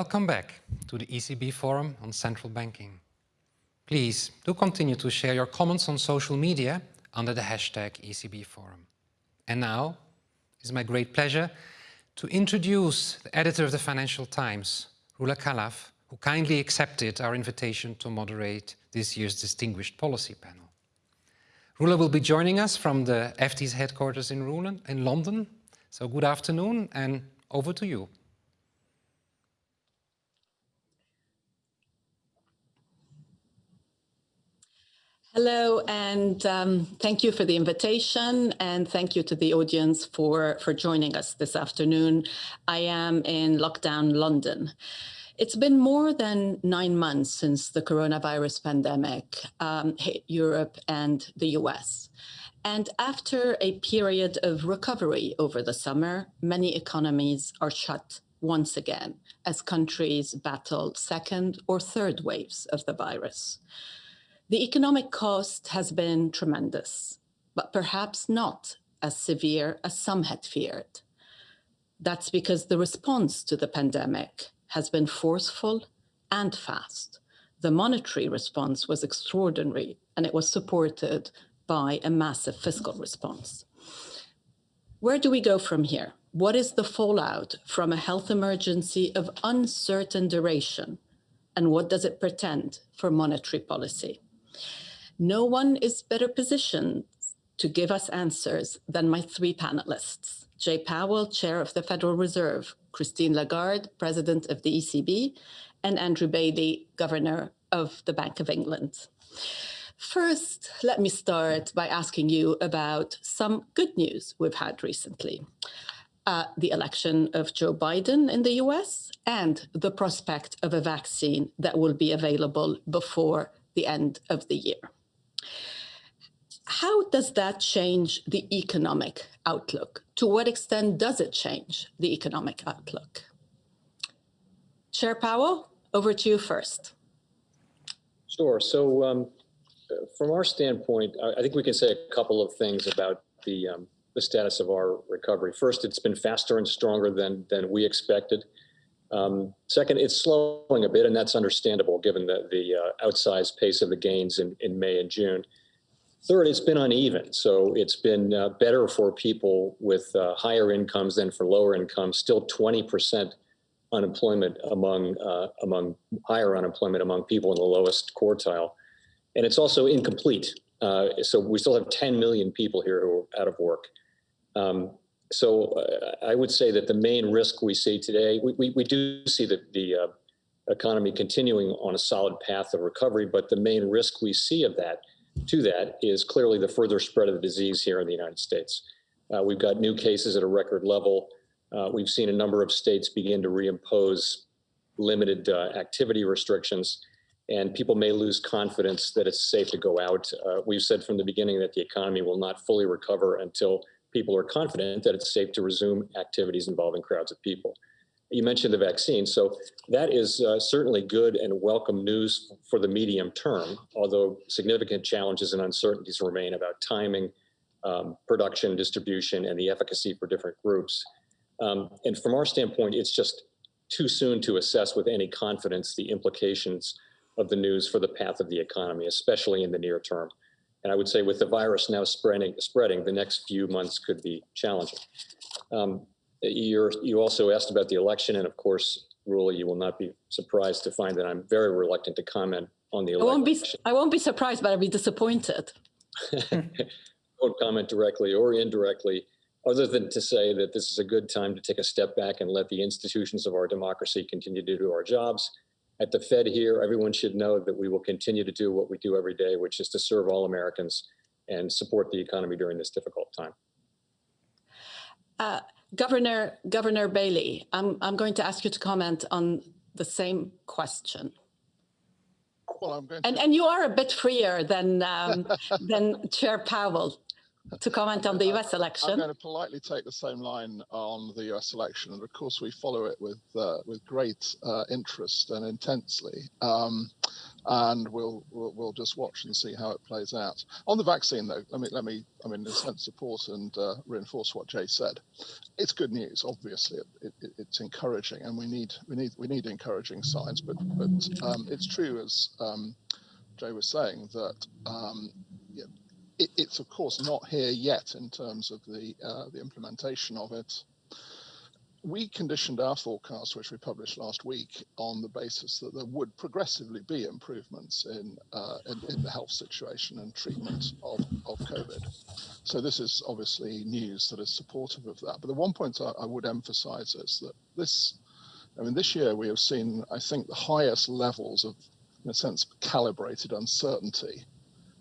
Welcome back to the ECB Forum on Central Banking. Please do continue to share your comments on social media under the hashtag ECB Forum. And now, it's my great pleasure to introduce the editor of the Financial Times, Roula Khalaf, who kindly accepted our invitation to moderate this year's Distinguished Policy Panel. Roula will be joining us from the FT's headquarters in London. So good afternoon and over to you. Hello, and um, thank you for the invitation, and thank you to the audience for, for joining us this afternoon. I am in lockdown London. It's been more than nine months since the coronavirus pandemic um, hit Europe and the US. And after a period of recovery over the summer, many economies are shut once again as countries battle second or third waves of the virus. The economic cost has been tremendous, but perhaps not as severe as some had feared. That's because the response to the pandemic has been forceful and fast. The monetary response was extraordinary, and it was supported by a massive fiscal response. Where do we go from here? What is the fallout from a health emergency of uncertain duration? And what does it pretend for monetary policy? No one is better positioned to give us answers than my three panelists. Jay Powell, Chair of the Federal Reserve, Christine Lagarde, President of the ECB, and Andrew Bailey, Governor of the Bank of England. First, let me start by asking you about some good news we've had recently. Uh, the election of Joe Biden in the US and the prospect of a vaccine that will be available before the end of the year. How does that change the economic outlook? To what extent does it change the economic outlook? Chair Powell, over to you first. Sure. So um, from our standpoint, I think we can say a couple of things about the, um, the status of our recovery. First, it's been faster and stronger than, than we expected. Um, second, it's slowing a bit, and that's understandable given the, the uh, outsized pace of the gains in, in May and June. Third, it's been uneven. So it's been uh, better for people with uh, higher incomes than for lower incomes, still 20% unemployment among, uh, among higher unemployment among people in the lowest quartile. And it's also incomplete. Uh, so we still have 10 million people here who are out of work. Um, so uh, I would say that the main risk we see today, we, we, we do see the, the uh, economy continuing on a solid path of recovery, but the main risk we see of that, to that, is clearly the further spread of the disease here in the United States. Uh, we've got new cases at a record level. Uh, we've seen a number of states begin to reimpose limited uh, activity restrictions, and people may lose confidence that it's safe to go out. Uh, we've said from the beginning that the economy will not fully recover until people are confident that it's safe to resume activities involving crowds of people. You mentioned the vaccine, so that is uh, certainly good and welcome news for the medium term, although significant challenges and uncertainties remain about timing, um, production, distribution, and the efficacy for different groups. Um, and from our standpoint, it's just too soon to assess with any confidence the implications of the news for the path of the economy, especially in the near term. And I would say with the virus now spreading, spreading the next few months could be challenging. Um, you you also asked about the election, and of course, Roula, you will not be surprised to find that I'm very reluctant to comment on the election. I won't be, I won't be surprised, but I'll be disappointed. won't comment directly or indirectly, other than to say that this is a good time to take a step back and let the institutions of our democracy continue to do our jobs at the Fed here, everyone should know that we will continue to do what we do every day, which is to serve all Americans and support the economy during this difficult time. Uh, Governor Governor Bailey, I'm I'm going to ask you to comment on the same question. Well, and and you are a bit freer than um, than Chair Powell to comment on the US election. I'm going to politely take the same line on the US election. And of course, we follow it with, uh, with great uh, interest and intensely. Um, and we'll, we'll we'll just watch and see how it plays out. On the vaccine, though, let me let me I mean, in a sense, support and uh, reinforce what Jay said. It's good news, obviously. It, it, it's encouraging, and we need we need we need encouraging signs. But but um, it's true, as um, Jay was saying, that um, it, it's of course not here yet in terms of the uh, the implementation of it we conditioned our forecast, which we published last week, on the basis that there would progressively be improvements in, uh, in, in, the health situation and treatment of, of COVID. So this is obviously news that is supportive of that. But the one point I, I would emphasize is that this, I mean, this year we have seen, I think, the highest levels of, in a sense, calibrated uncertainty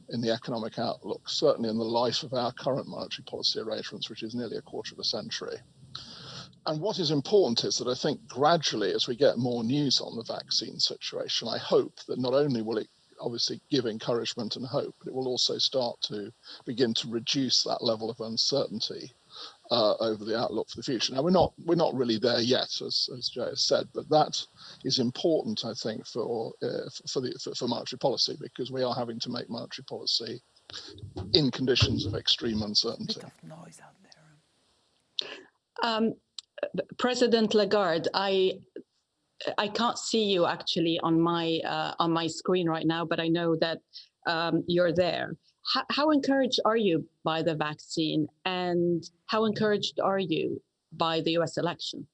in the economic outlook, certainly in the life of our current monetary policy arrangements, which is nearly a quarter of a century. And what is important is that I think gradually, as we get more news on the vaccine situation, I hope that not only will it obviously give encouragement and hope, but it will also start to begin to reduce that level of uncertainty uh, over the outlook for the future. Now we're not we're not really there yet, as, as Jay has said, but that is important, I think, for uh, for the for, for monetary policy because we are having to make monetary policy in conditions of extreme uncertainty. Um, President Lagarde, I I can't see you actually on my uh, on my screen right now, but I know that um, you're there. How, how encouraged are you by the vaccine, and how encouraged are you by the U.S. election?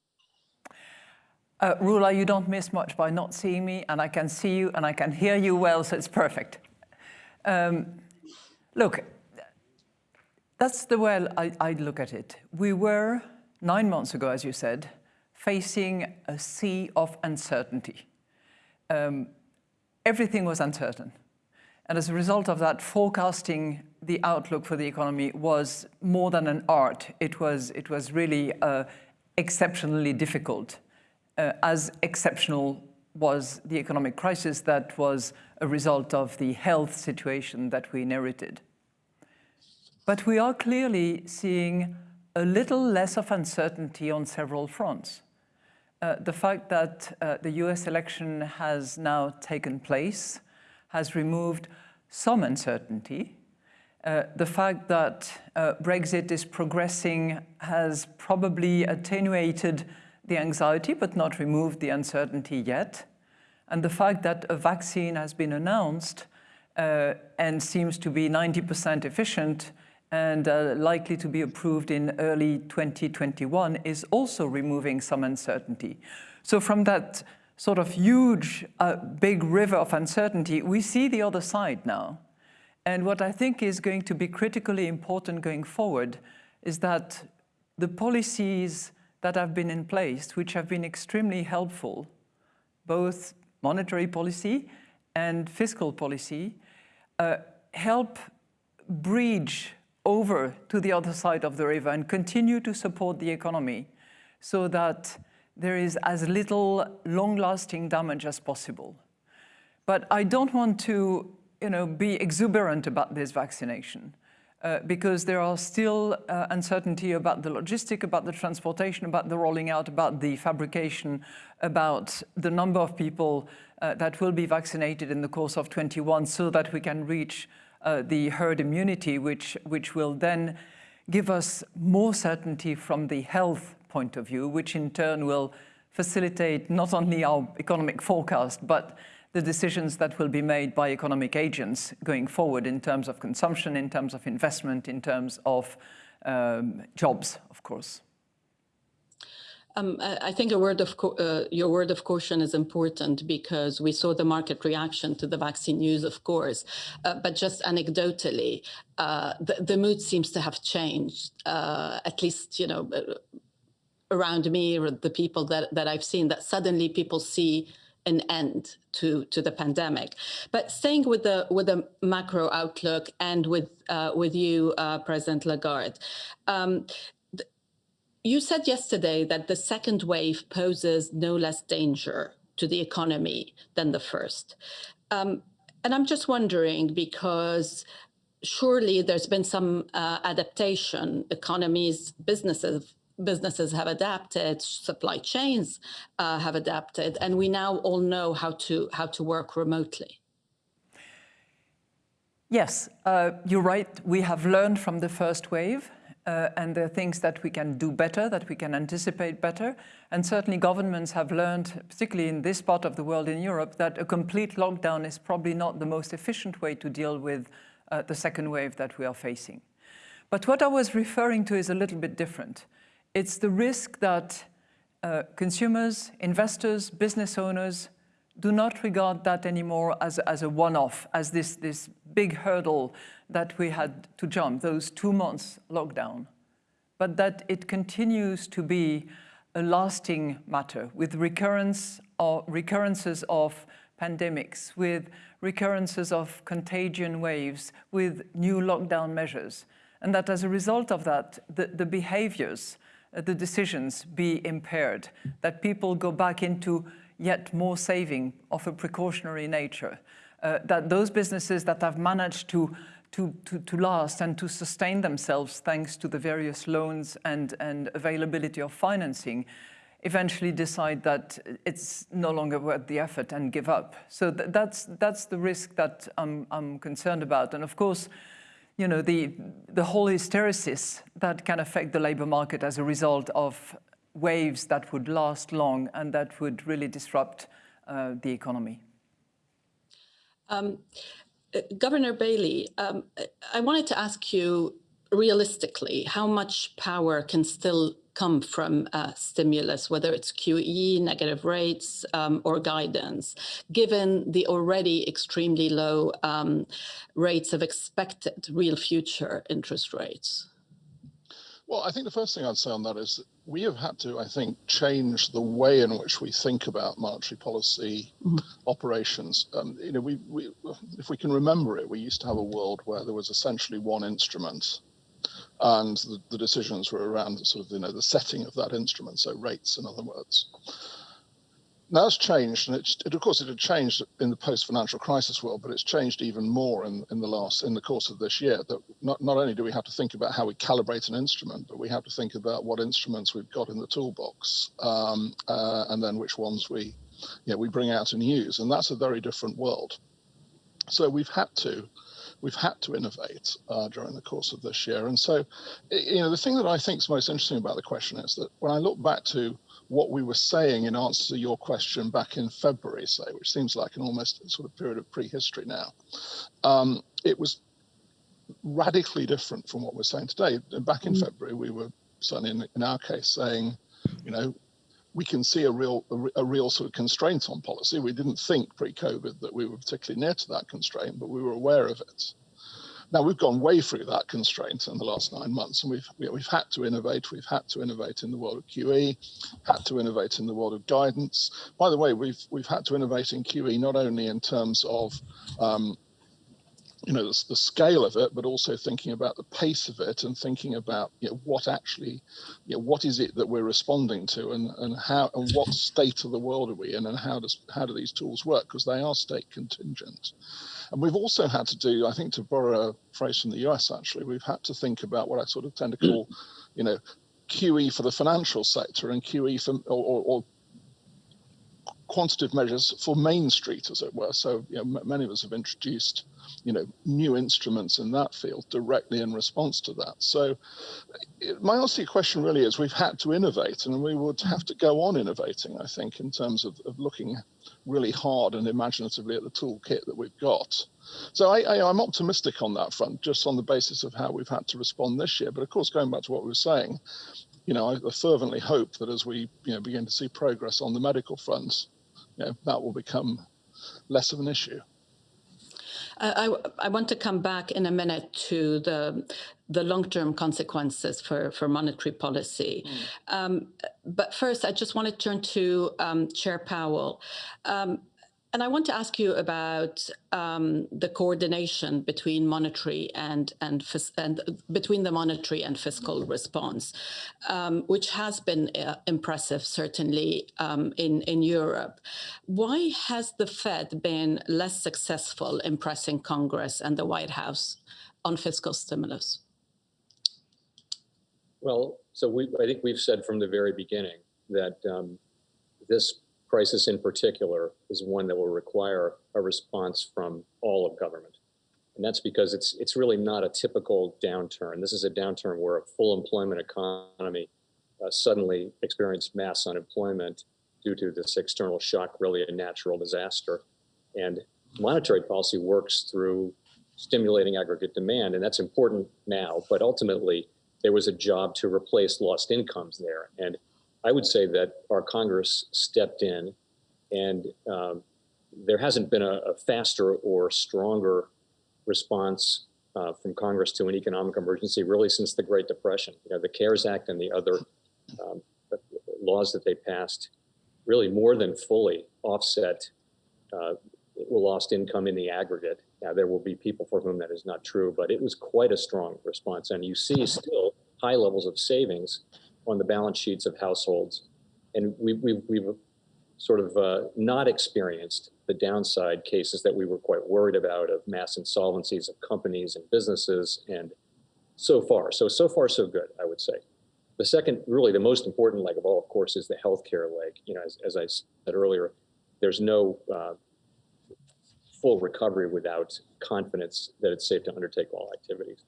Uh, Roula, you don't miss much by not seeing me, and I can see you and I can hear you well, so it's perfect. Um, look, that's the way I, I look at it. We were nine months ago, as you said, facing a sea of uncertainty. Um, everything was uncertain. And as a result of that, forecasting the outlook for the economy was more than an art. It was, it was really uh, exceptionally difficult, uh, as exceptional was the economic crisis that was a result of the health situation that we inherited. But we are clearly seeing a little less of uncertainty on several fronts. Uh, the fact that uh, the US election has now taken place has removed some uncertainty. Uh, the fact that uh, Brexit is progressing has probably attenuated the anxiety but not removed the uncertainty yet. And the fact that a vaccine has been announced uh, and seems to be 90% efficient and uh, likely to be approved in early 2021 is also removing some uncertainty. So from that sort of huge, uh, big river of uncertainty, we see the other side now. And what I think is going to be critically important going forward is that the policies that have been in place, which have been extremely helpful, both monetary policy and fiscal policy, uh, help bridge over to the other side of the river and continue to support the economy so that there is as little long-lasting damage as possible. But I don't want to you know, be exuberant about this vaccination uh, because there are still uh, uncertainty about the logistic, about the transportation, about the rolling out, about the fabrication, about the number of people uh, that will be vaccinated in the course of 21 so that we can reach uh, the herd immunity, which, which will then give us more certainty from the health point of view, which in turn will facilitate not only our economic forecast, but the decisions that will be made by economic agents going forward in terms of consumption, in terms of investment, in terms of um, jobs, of course. Um, I think a word of uh, your word of caution is important because we saw the market reaction to the vaccine news, of course, uh, but just anecdotally, uh, the, the, mood seems to have changed. Uh, at least, you know, uh, around me or the people that that I've seen, that suddenly people see an end to to the pandemic. But staying with the with the macro outlook and with uh, with you, President Lagarde. Um, you said yesterday that the second wave poses no less danger to the economy than the first. Um, and I'm just wondering because surely there's been some uh, adaptation. Economies, businesses, businesses have adapted, supply chains uh, have adapted, and we now all know how to how to work remotely. Yes, uh, you're right. We have learned from the first wave, uh, and there are things that we can do better, that we can anticipate better. And certainly governments have learned, particularly in this part of the world in Europe, that a complete lockdown is probably not the most efficient way to deal with uh, the second wave that we are facing. But what I was referring to is a little bit different. It's the risk that uh, consumers, investors, business owners do not regard that anymore as, as a one-off, as this, this big hurdle that we had to jump, those two months lockdown, but that it continues to be a lasting matter with recurrence or recurrences of pandemics, with recurrences of contagion waves, with new lockdown measures. And that as a result of that, the, the behaviors, the decisions be impaired, that people go back into yet more saving of a precautionary nature, uh, that those businesses that have managed to, to, to, to, last and to sustain themselves thanks to the various loans and, and availability of financing eventually decide that it's no longer worth the effort and give up. So th that's, that's the risk that I'm, I'm concerned about. And of course, you know, the, the whole hysteresis that can affect the labor market as a result of waves that would last long and that would really disrupt uh, the economy. Um, uh, Governor Bailey, um, I wanted to ask you realistically, how much power can still come from uh, stimulus, whether it's QE, negative rates, um, or guidance, given the already extremely low um, rates of expected real future interest rates? Well, I think the first thing I'd say on that is that we have had to, I think, change the way in which we think about monetary policy mm-hmm. operations. Um, you know, we, we, if we can remember it, we used to have a world where there was essentially one instrument, and the, the decisions were around sort of, you know, the setting of that instrument, so rates, in other words now it's changed, and it, it, of course it had changed in the post-financial crisis world, but it's changed even more in, in the last in the course of this year. That not not only do we have to think about how we calibrate an instrument, but we have to think about what instruments we've got in the toolbox, um, uh, and then which ones we, know, we bring out and use, and that's a very different world. So we've had to we've had to innovate uh, during the course of this year. And so, you know, the thing that I think is most interesting about the question is that when I look back to what we were saying in answer to your question back in February, say, which seems like an almost sort of period of prehistory now, um, it was radically different from what we're saying today. Back in mm. February, we were certainly in, in our case saying, you know, we can see a real a, real sort of constraint on policy. We didn't think pre-COVID that we were particularly near to that constraint, but we were aware of it. Now we've gone way through that constraint in the last nine months, and we've we've had to innovate. We've had to innovate in the world of QE, had to innovate in the world of guidance. By the way, we've we've had to innovate in QE not only in terms of um, you know the, the, scale of it, but also thinking about the pace of it and thinking about you know, what actually, you know, what is it that we're responding to, and and how and what state of the world are we in, and how does how do these tools work? Because they are state contingent, and we've also had to do, I think, to borrow a phrase from the US, actually, we've had to think about what I sort of tend to call, you know, QE for the financial sector and QE for or, or, or quantitative measures for Main Street, as it were. So you know, many of us have introduced, you know, new instruments in that field directly in response to that. So my answer to question really is we've had to innovate and we would have to go on innovating, I think, in terms of, of looking really hard and imaginatively at the toolkit that we've got. So I, I, I'm optimistic on that front, just on the basis of how we've had to respond this year. But of course, going back to what we were saying, you know, I fervently hope that as we you know, begin to see progress on the medical front, you know, that will become less of an issue. I, I, want to come back in a minute to the the long-term consequences for, for monetary policy. Mm. Um, but first, I just want to turn to um, Chair Powell. Um, and I want to ask you about um, the coordination between monetary and and, and between the monetary and fiscal response, um, which has been uh, impressive, certainly um, in in Europe. Why has the Fed been less successful in pressing Congress and the White House on fiscal stimulus? Well, so we I think we've said from the very beginning that um, this crisis in particular is one that will require a response from all of government. And that's because it's, it's really not a typical downturn. This is a downturn where a full employment economy uh, suddenly experienced mass unemployment due to this external shock, really a natural disaster. And monetary policy works through stimulating aggregate demand, and that's important now. But ultimately, there was a job to replace lost incomes there. And I would say that our Congress stepped in, and um, there hasn't been a, a, faster or stronger response uh, from Congress to an economic emergency really since the Great Depression. You know, the CARES Act and the other um, laws that they passed really more than fully offset uh, lost income in the aggregate. Now, there will be people for whom that is not true, but it was quite a strong response. And you see still high levels of savings on the balance sheets of households. And we, we, we've sort of uh, not experienced the downside cases that we were quite worried about of mass insolvencies of companies and businesses and so far. So, so far, so good, I would say. The second, really the most important leg of all, of course, is the healthcare leg. You know, as, as I said earlier, there's no uh, full recovery without confidence that it's safe to undertake all activities.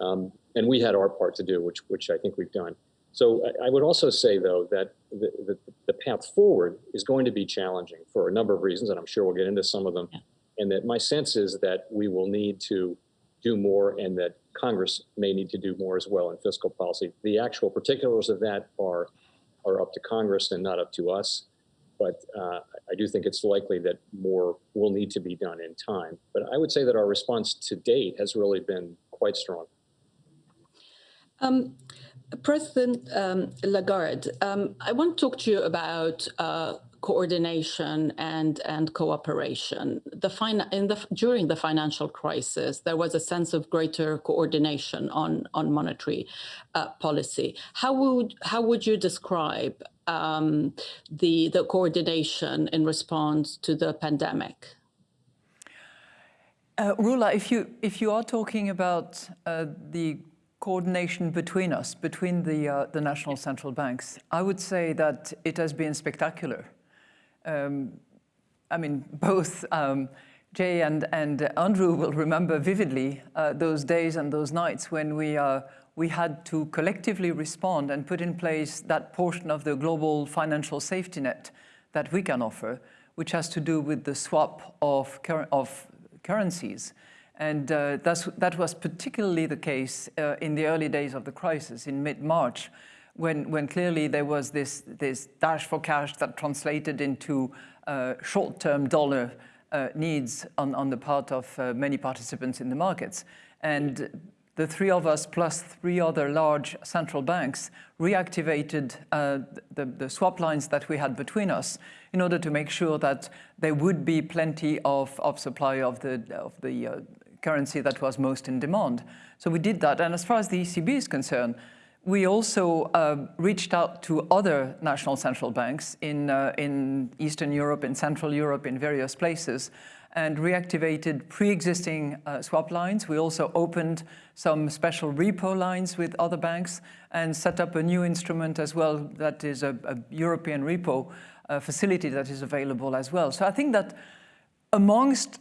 Um, and we had our part to do, which, which I think we've done. So I, I would also say, though, that the, the, the, path forward is going to be challenging for a number of reasons, and I'm sure we'll get into some of them. Yeah. And that my sense is that we will need to do more and that Congress may need to do more as well in fiscal policy. The actual particulars of that are, are up to Congress and not up to us. But uh, I do think it's likely that more will need to be done in time. But I would say that our response to date has really been quite strong. Um, President um, Lagarde, um, I want to talk to you about uh, coordination and and cooperation. The in the during the financial crisis, there was a sense of greater coordination on on monetary uh, policy. How would how would you describe um, the the coordination in response to the pandemic? Uh, Roula, if you if you are talking about uh, the coordination between us, between the, uh, the national central banks, I would say that it has been spectacular. Um, I mean, both um, Jay and, and Andrew will remember vividly uh, those days and those nights when we, uh, we had to collectively respond and put in place that portion of the global financial safety net that we can offer, which has to do with the swap of, cur of currencies. And uh, that was particularly the case uh, in the early days of the crisis in mid-March, when, when clearly there was this, this dash for cash that translated into uh, short-term dollar uh, needs on, on the part of uh, many participants in the markets. And the three of us plus three other large central banks reactivated uh, the, the, swap lines that we had between us in order to make sure that there would be plenty of, of supply of the, of the uh, currency that was most in demand. So we did that. And as far as the ECB is concerned, we also uh, reached out to other national central banks in, uh, in Eastern Europe, in Central Europe, in various places, and reactivated pre-existing uh, swap lines. We also opened some special repo lines with other banks and set up a new instrument as well that is a, a European repo uh, facility that is available as well. So I think that amongst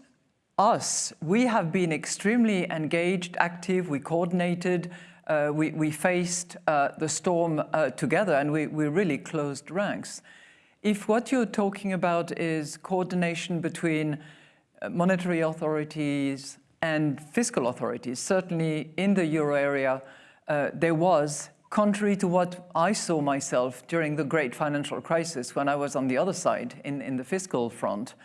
us, we have been extremely engaged, active, we coordinated, uh, we, we, faced uh, the storm uh, together and we, we really closed ranks. If what you're talking about is coordination between uh, monetary authorities and fiscal authorities, certainly in the euro area, uh, there was, contrary to what I saw myself during the great financial crisis when I was on the other side in, in the fiscal front,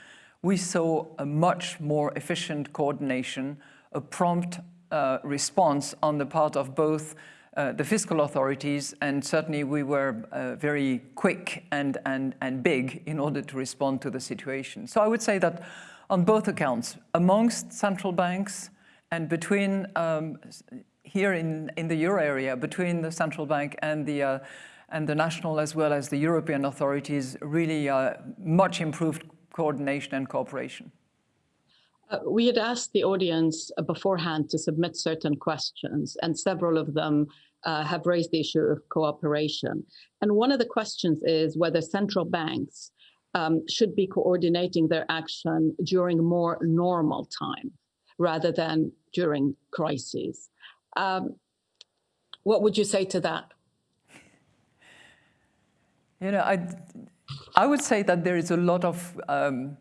we saw a much more efficient coordination, a prompt uh, response on the part of both uh, the fiscal authorities, and certainly we were uh, very quick and, and, and big in order to respond to the situation. So I would say that on both accounts, amongst central banks and between, um, here in, in the euro area, between the central bank and the, uh, and the national as well as the European authorities, really uh, much improved coordination and cooperation? Uh, we had asked the audience uh, beforehand to submit certain questions, and several of them uh, have raised the issue of cooperation. And one of the questions is whether central banks um, should be coordinating their action during more normal time. rather than during crises. Um, what would you say to that? You know, I, I would say that there is a lot of um,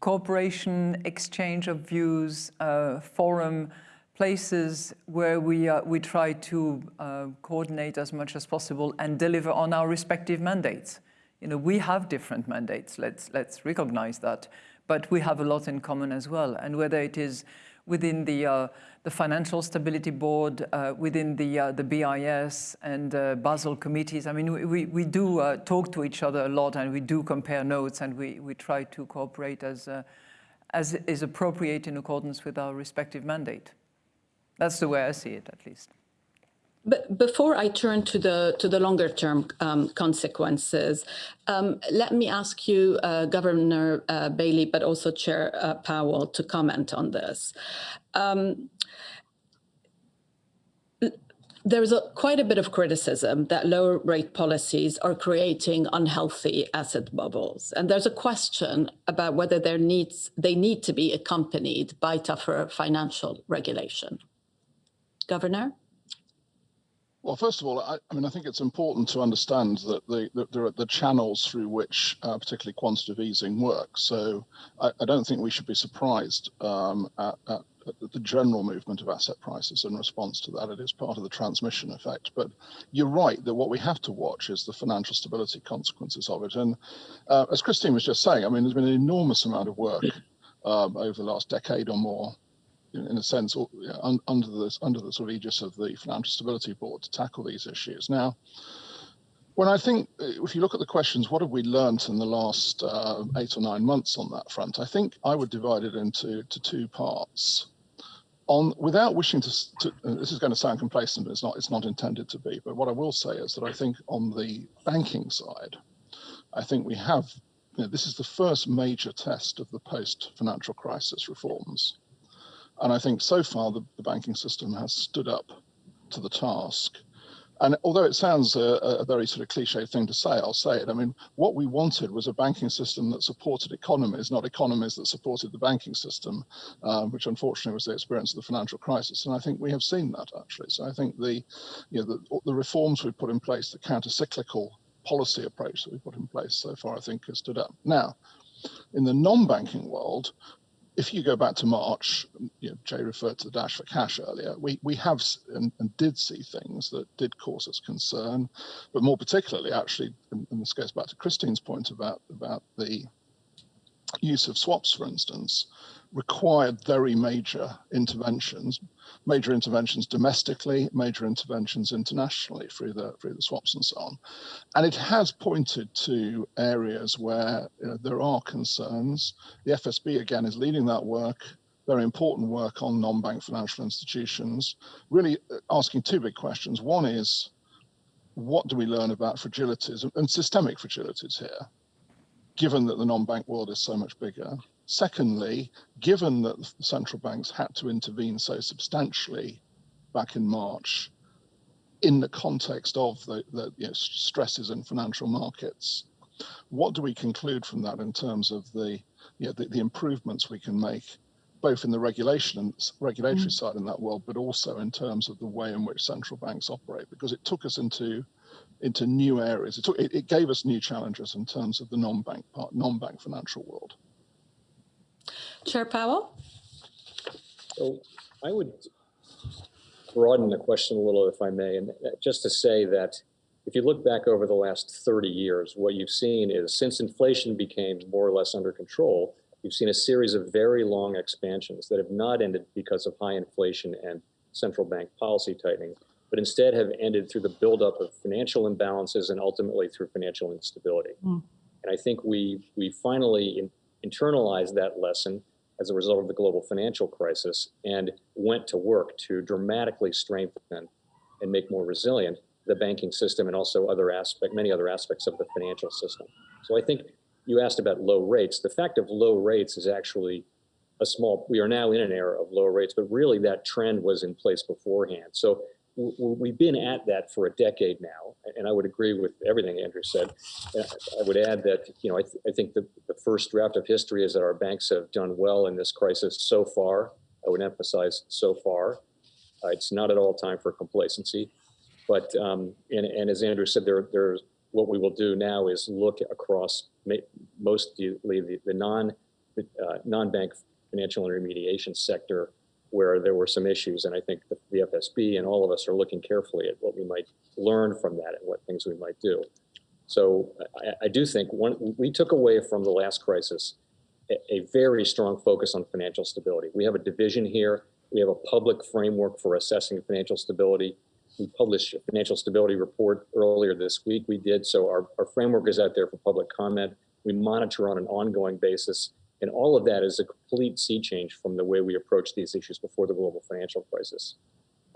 cooperation, exchange of views, uh, forum, places where we, uh, we try to uh, coordinate as much as possible and deliver on our respective mandates. You know, we have different mandates, let's, let's recognize that, but we have a lot in common as well. And whether it is within the, uh, the Financial Stability Board, uh, within the, uh, the BIS and Basel committees. I mean, we, we do uh, talk to each other a lot and we do compare notes and we, we try to cooperate as, as is appropriate in accordance with our respective mandate. That's the way I see it, at least. But before I turn to the to the longer term um, consequences, um, let me ask you, uh, Governor uh, Bailey, but also Chair uh, Powell, to comment on this. Um, there is a, quite a bit of criticism that lower rate policies are creating unhealthy asset bubbles. And there's a question about whether there needs, they need to be accompanied by tougher financial regulation. Governor? Well, first of all, I, I, mean, I think it's important to understand that the, the there are the channels through which uh, particularly quantitative easing works. So I, I, don't think we should be surprised um, at, at, at, the general movement of asset prices in response to that. It is part of the transmission effect. But you're right that what we have to watch is the financial stability consequences of it. And uh, as Christine was just saying, I mean, there's been an enormous amount of work um, over the last decade or more in a sense, under the under the sort of aegis of the Financial Stability Board to tackle these issues. Now, when I think, if you look at the questions, what have we learned in the last uh, eight or nine months on that front? I think I would divide it into to two parts. On without wishing to, to this is going to sound complacent, but it's not. It's not intended to be. But what I will say is that I think on the banking side, I think we have. You know, this is the first major test of the post-financial crisis reforms and I think so far the, the banking system has stood up to the task. And although it sounds a, a, very sort of cliche thing to say, I'll say it. I mean, what we wanted was a banking system that supported economies, not economies that supported the banking system, uh, which unfortunately was the experience of the financial crisis. And I think we have seen that actually. So I think the, you know, the, the reforms we've put in place, the counter-cyclical policy approach that we've put in place so far, I think has stood up. Now, in the non-banking world, if you go back to March, mm, you know, Jay referred to the dash for cash earlier, we, we have and, and, did see things that did cause us concern, but more particularly, actually, and, and this goes back to Christine's point about, about the use of swaps, for instance, required very major interventions, major interventions domestically, major interventions internationally through the through the swaps and so on. And it has pointed to areas where you know, there are concerns. The FSB again is leading that work. Very important work on non-bank financial institutions, really uh, asking two big questions. One is, what do we learn about fragilities and systemic fragilities here? Given that the non-bank world is so much bigger. Secondly, given that the central banks had to intervene so substantially back in March in the context of the, the you know, stresses in financial markets, what do we conclude from that in terms of the, you know, the, the improvements we can make both in the regulation and regulatory mm. side in that world, but also in terms of the way in which central banks operate, because it took us into into new areas. It, took, it, it gave us new challenges in terms of the non-bank part, non-bank financial world. Chair Powell? So I would broaden the question a little, if I may, and uh, just to say that if you look back over the last 30 years, what you've seen is since inflation became more or less under control, you've seen a series of very long expansions that have not ended because of high inflation and central bank policy tightening, but instead have ended through the buildup of financial imbalances and ultimately through financial instability. Mm. And I think we, we finally in, internalized that lesson as a result of the global financial crisis and went to work to dramatically strengthen and make more resilient the banking system and also other aspect, many other aspects of the financial system. So I think you asked about low rates. The fact of low rates is actually a small, we are now in an era of low rates, but really that trend was in place beforehand. So we've been at that for a decade now, and I would agree with everything Andrew said. Uh, I would add that, you know, I, th- I think the, the first draft of history is that our banks have done well in this crisis so far. I would emphasize so far. Uh, it's not at all time for complacency. But, um, and, and as Andrew said, there, there's, what we will do now is look across mostly the, the non, uh, non-bank financial intermediation sector where there were some issues. And I think the, the FSB and all of us are looking carefully at what we might learn from that and what things we might do. So I, I do think one, we took away from the last crisis a, a very strong focus on financial stability. We have a division here. We have a public framework for assessing financial stability. We published a financial stability report earlier this week. We did. So our, our framework is out there for public comment. We monitor on an ongoing basis. And all of that is a complete sea change from the way we approached these issues before the global financial crisis.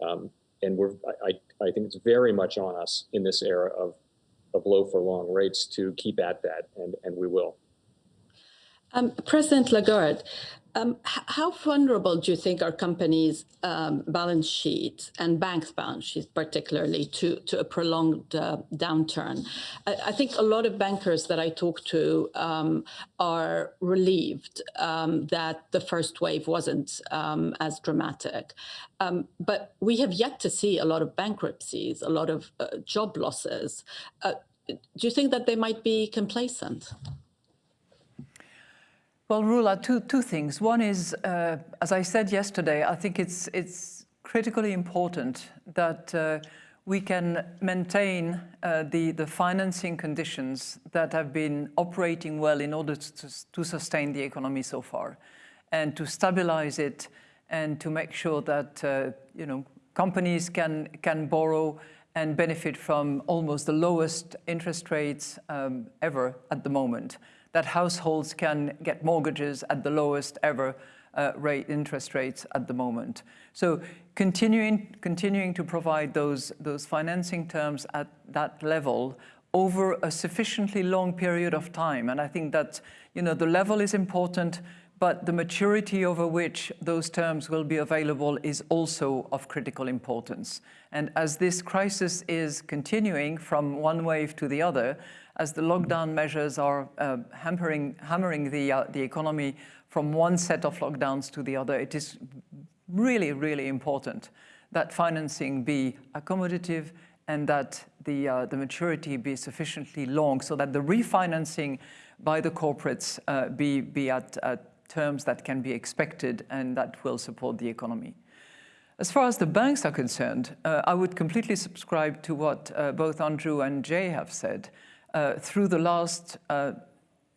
Um, and we're, I, I think it's very much on us in this era of, of low for long rates to keep at that, and, and we will. Um, President Lagarde, um, how vulnerable do you think are companies' um, balance sheets and banks' balance sheets, particularly, to, to a prolonged uh, downturn? I, I, think a lot of bankers that I talk to um, are relieved um, that the first wave wasn't um, as dramatic. Um, but we have yet to see a lot of bankruptcies, a lot of uh, job losses. Uh, do you think that they might be complacent? Well, Roula, two, two things. One is, uh, as I said yesterday, I think it's, it's critically important that uh, we can maintain uh, the, the financing conditions that have been operating well in order to, to sustain the economy so far and to stabilize it and to make sure that uh, you know, companies can, can borrow and benefit from almost the lowest interest rates um, ever at the moment that households can get mortgages at the lowest ever uh, rate interest rates at the moment. So continuing, continuing to provide those, those financing terms at that level over a sufficiently long period of time. And I think that you know, the level is important, but the maturity over which those terms will be available is also of critical importance. And as this crisis is continuing from one wave to the other, as the lockdown measures are uh, hampering, hammering the, uh, the economy from one set of lockdowns to the other, it is really, really important that financing be accommodative and that the, uh, the maturity be sufficiently long so that the refinancing by the corporates uh, be, be at, at terms that can be expected and that will support the economy. As far as the banks are concerned, uh, I would completely subscribe to what uh, both Andrew and Jay have said uh, through the last uh,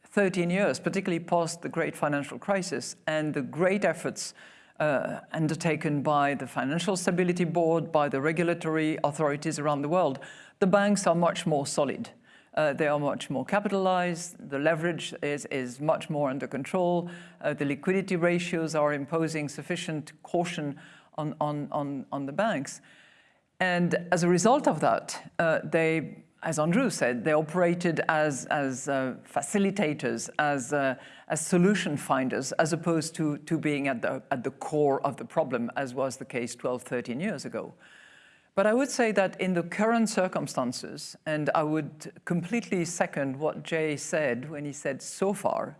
13 years, particularly post the great financial crisis and the great efforts uh, undertaken by the Financial Stability Board, by the regulatory authorities around the world, the banks are much more solid. Uh, they are much more capitalized, the leverage is, is much more under control, uh, the liquidity ratios are imposing sufficient caution on, on, on, on the banks. And as a result of that, uh, they as Andrew said, they operated as, as uh, facilitators, as, uh, as solution finders, as opposed to, to being at the, at the core of the problem, as was the case 12, 13 years ago. But I would say that in the current circumstances, and I would completely second what Jay said when he said so far,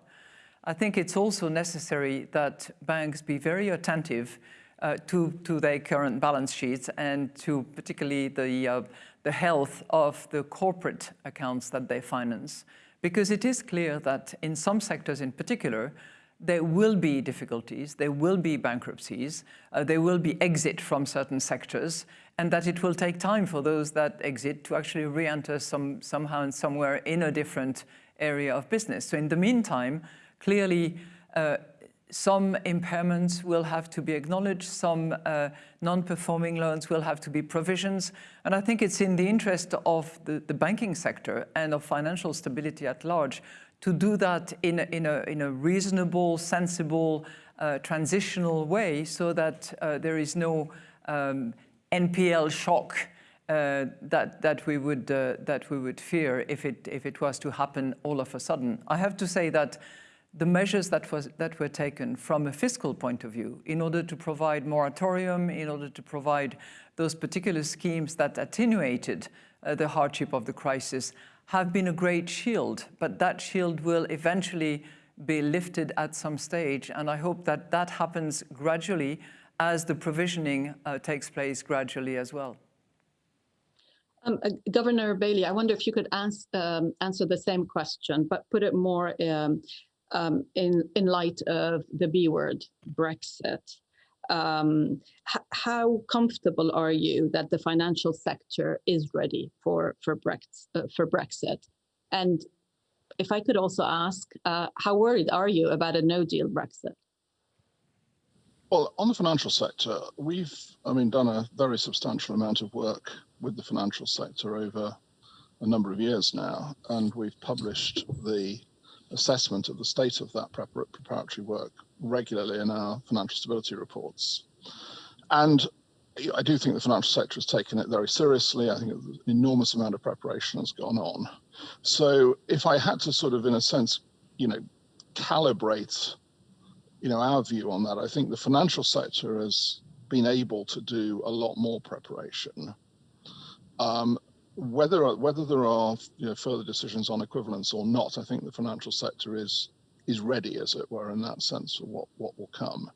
I think it's also necessary that banks be very attentive uh, to, to their current balance sheets and to particularly the, uh, the health of the corporate accounts that they finance. Because it is clear that in some sectors in particular, there will be difficulties, there will be bankruptcies, uh, there will be exit from certain sectors, and that it will take time for those that exit to actually re-enter some, somehow and somewhere in a different area of business. So in the meantime, clearly uh, some impairments will have to be acknowledged, some uh, non-performing loans will have to be provisions. And I think it's in the interest of the, the, banking sector and of financial stability at large to do that in a, in a, in a reasonable, sensible, uh, transitional way so that uh, there is no um, NPL shock uh, that, that, we would, uh, that we would fear if it, if it was to happen all of a sudden. I have to say that the measures that, was, that were taken from a fiscal point of view in order to provide moratorium, in order to provide those particular schemes that attenuated uh, the hardship of the crisis have been a great shield, but that shield will eventually be lifted at some stage. And I hope that that happens gradually as the provisioning uh, takes place gradually as well. Um, uh, Governor Bailey, I wonder if you could ans um, answer the same question, but put it more um, um in, in light of the B word, Brexit. Um, how comfortable are you that the financial sector is ready for, for, Brex uh, for Brexit? And if I could also ask, uh, how worried are you about a no deal Brexit? Well, on the financial sector, we've, I mean, done a very substantial amount of work with the financial sector over a number of years now, and we've published the assessment of the state of that preparatory work regularly in our financial stability reports. And I do think the financial sector has taken it very seriously. I think an enormous amount of preparation has gone on. So if I had to sort of, in a sense, you know, calibrate, you know, our view on that, I think the financial sector has been able to do a lot more preparation. Um, whether whether there are you know, further decisions on equivalence or not, I think the financial sector is is ready, as it were, in that sense for what what will come.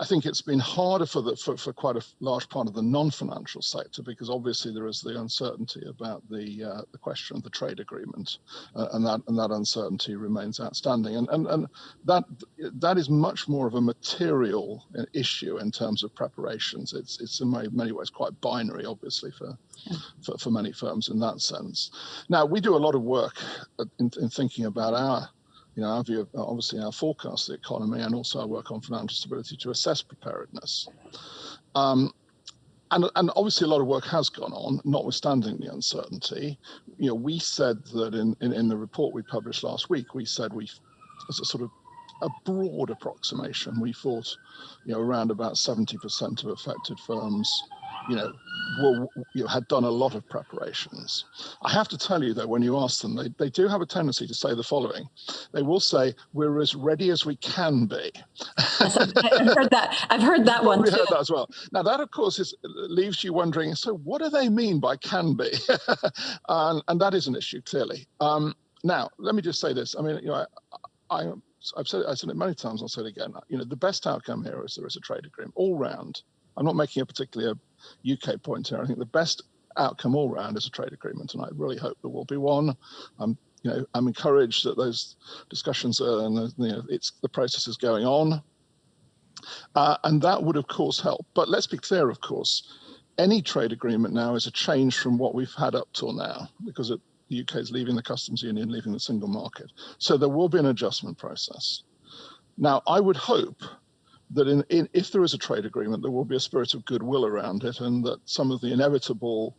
I think it's been harder for the for, for quite a large part of the non-financial sector because obviously there is the uncertainty about the uh, the question of the trade agreement, uh, and that and that uncertainty remains outstanding. And and and that that is much more of a material issue in terms of preparations. It's it's in many, ways quite binary, obviously for, for for many firms in that sense. Now we do a lot of work in, in thinking about our you know, our view of obviously our forecast of the economy and also our work on financial stability to assess preparedness. Um, and, and, obviously a lot of work has gone on, notwithstanding the uncertainty. You know, we said that in, in, in the report we published last week, we said we, as a sort of a broad approximation, we thought, you know, around about 70% of affected firms you know, were, you know, had done a lot of preparations. I have to tell you though, when you ask them, they, they do have a tendency to say the following. They will say, we're as ready as we can be. I've heard that. I've heard that one too. heard that as well. Now that of course is, leaves you wondering, so what do they mean by can be? and, and, that is an issue clearly. Um, now, let me just say this. I mean, you know, I, I I've said, I've said it many times, I'll say it again. You know, the best outcome here is there is a trade agreement all round. I'm not making a particularly UK point here. I think the best outcome all round is a trade agreement, and I really hope there will be one. I'm, you know, I'm encouraged that those discussions are, and you know, it's the process is going on, uh, and that would of course help. But let's be clear, of course, any trade agreement now is a change from what we've had up till now, because it, the UK is leaving the customs union, leaving the single market. So there will be an adjustment process. Now, I would hope that in, in, if there is a trade agreement, there will be a spirit of goodwill around it, and that some of the inevitable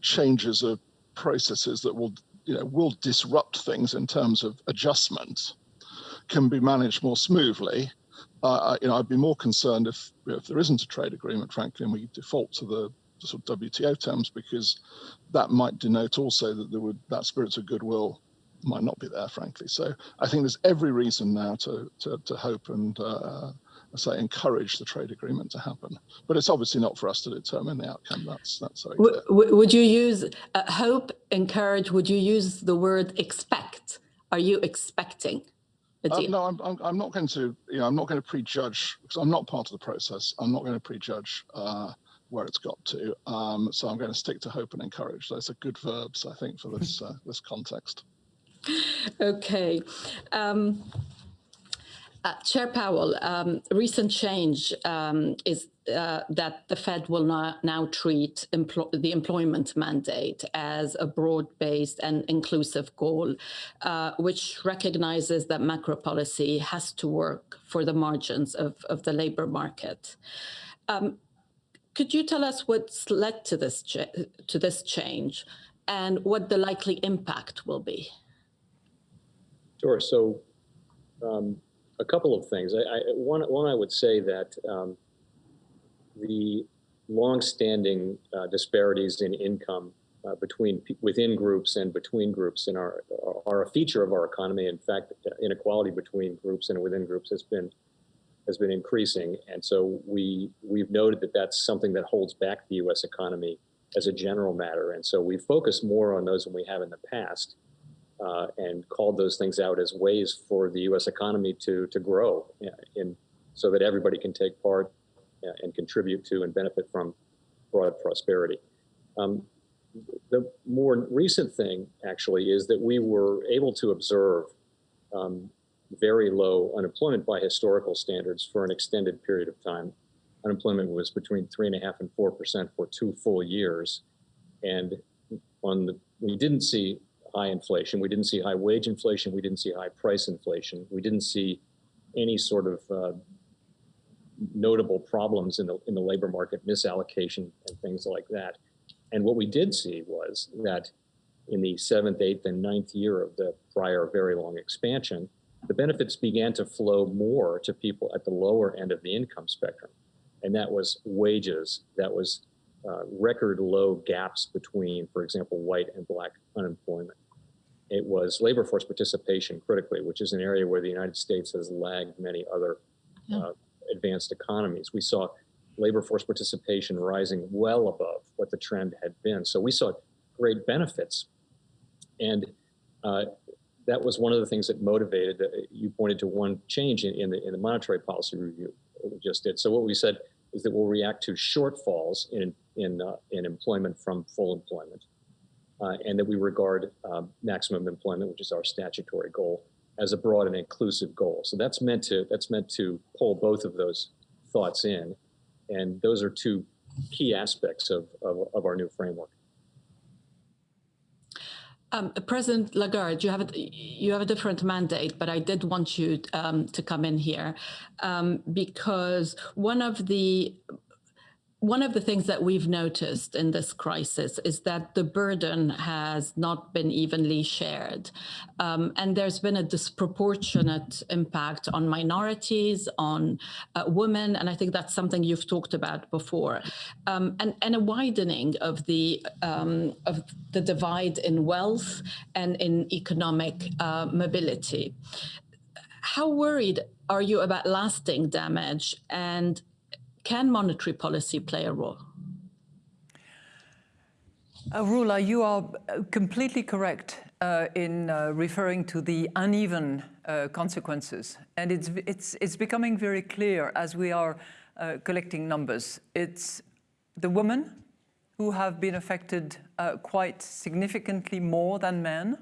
changes of processes that will, you know, will disrupt things in terms of adjustment can be managed more smoothly. Uh, you know, I'd be more concerned if if there isn't a trade agreement, frankly, and we default to the, sort of WTO terms, because that might denote also that there would that spirit of goodwill might not be there, frankly. So I think there's every reason now to to, to hope and uh, say, encourage the trade agreement to happen. But it's obviously not for us to determine the outcome. That's that's. Would you use uh, hope, encourage? Would you use the word expect? Are you expecting? Uh, no, I'm, I'm, I'm, not going to, you know, I'm not going to prejudge because I'm not part of the process. I'm not going to prejudge uh, where it's got to. Um, so I'm going to stick to hope and encourage. Those are good verbs, I think, for this uh, this context. Okay. Um, uh, Chair Powell, um, recent change um, is uh, that the Fed will now treat the employment mandate as a broad-based and inclusive goal, uh, which recognizes that macro policy has to work for the margins of, of the labor market. Um, could you tell us what's led to this to this change and what the likely impact will be? Sure. So um, a couple of things. I, I, one, one, I would say that um, the longstanding uh, disparities in income uh, between within groups and between groups in our are a feature of our economy. In fact, inequality between groups and within groups has been has been increasing, and so we we've noted that that's something that holds back the U.S. economy as a general matter, and so we focus more on those than we have in the past, uh, and called those things out as ways for the U.S. economy to to grow, in so that everybody can take part and contribute to and benefit from broad prosperity. Um, the more recent thing, actually, is that we were able to observe um, very low unemployment by historical standards for an extended period of time. Unemployment was between three and a half and four percent for two full years, and on the we didn't see high inflation, we didn't see high wage inflation, we didn't see high price inflation, we didn't see any sort of uh, notable problems in the in the labor market, misallocation, and things like that. And what we did see was that in the seventh, eighth, and ninth year of the prior very long expansion, the benefits began to flow more to people at the lower end of the income spectrum. And that was wages, that was uh, record low gaps between, for example, white and black unemployment. It was labor force participation critically, which is an area where the United States has lagged many other uh, advanced economies. We saw labor force participation rising well above what the trend had been. So we saw great benefits. And uh, that was one of the things that motivated, uh, you pointed to one change in, in, the, in the monetary policy review we just did. So what we said is that we'll react to shortfalls in, in, uh, in employment from full employment. Uh, and that we regard um, maximum employment, which is our statutory goal, as a broad and inclusive goal. So that's meant to that's meant to pull both of those thoughts in, and those are two key aspects of, of, of our new framework. Um, President Lagarde, you have a, you have a different mandate, but I did want you um, to come in here um, because one of the one of the things that we've noticed in this crisis is that the burden has not been evenly shared. Um, and there's been a disproportionate impact on minorities, on uh, women, and I think that's something you've talked about before, um, and, and a widening of the, um, of the divide in wealth and in economic uh, mobility. How worried are you about lasting damage and can monetary policy play a role? Uh, Roula, you are uh, completely correct uh, in uh, referring to the uneven uh, consequences. And it's, it's, it's becoming very clear as we are uh, collecting numbers. It's the women who have been affected quite significantly more than men.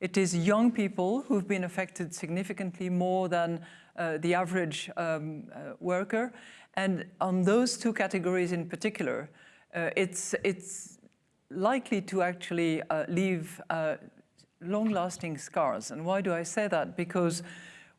It is young people who've been affected significantly more than the average um, worker. And on those two categories in particular, uh, it's, it's likely to actually uh, leave uh, long-lasting scars. And why do I say that? Because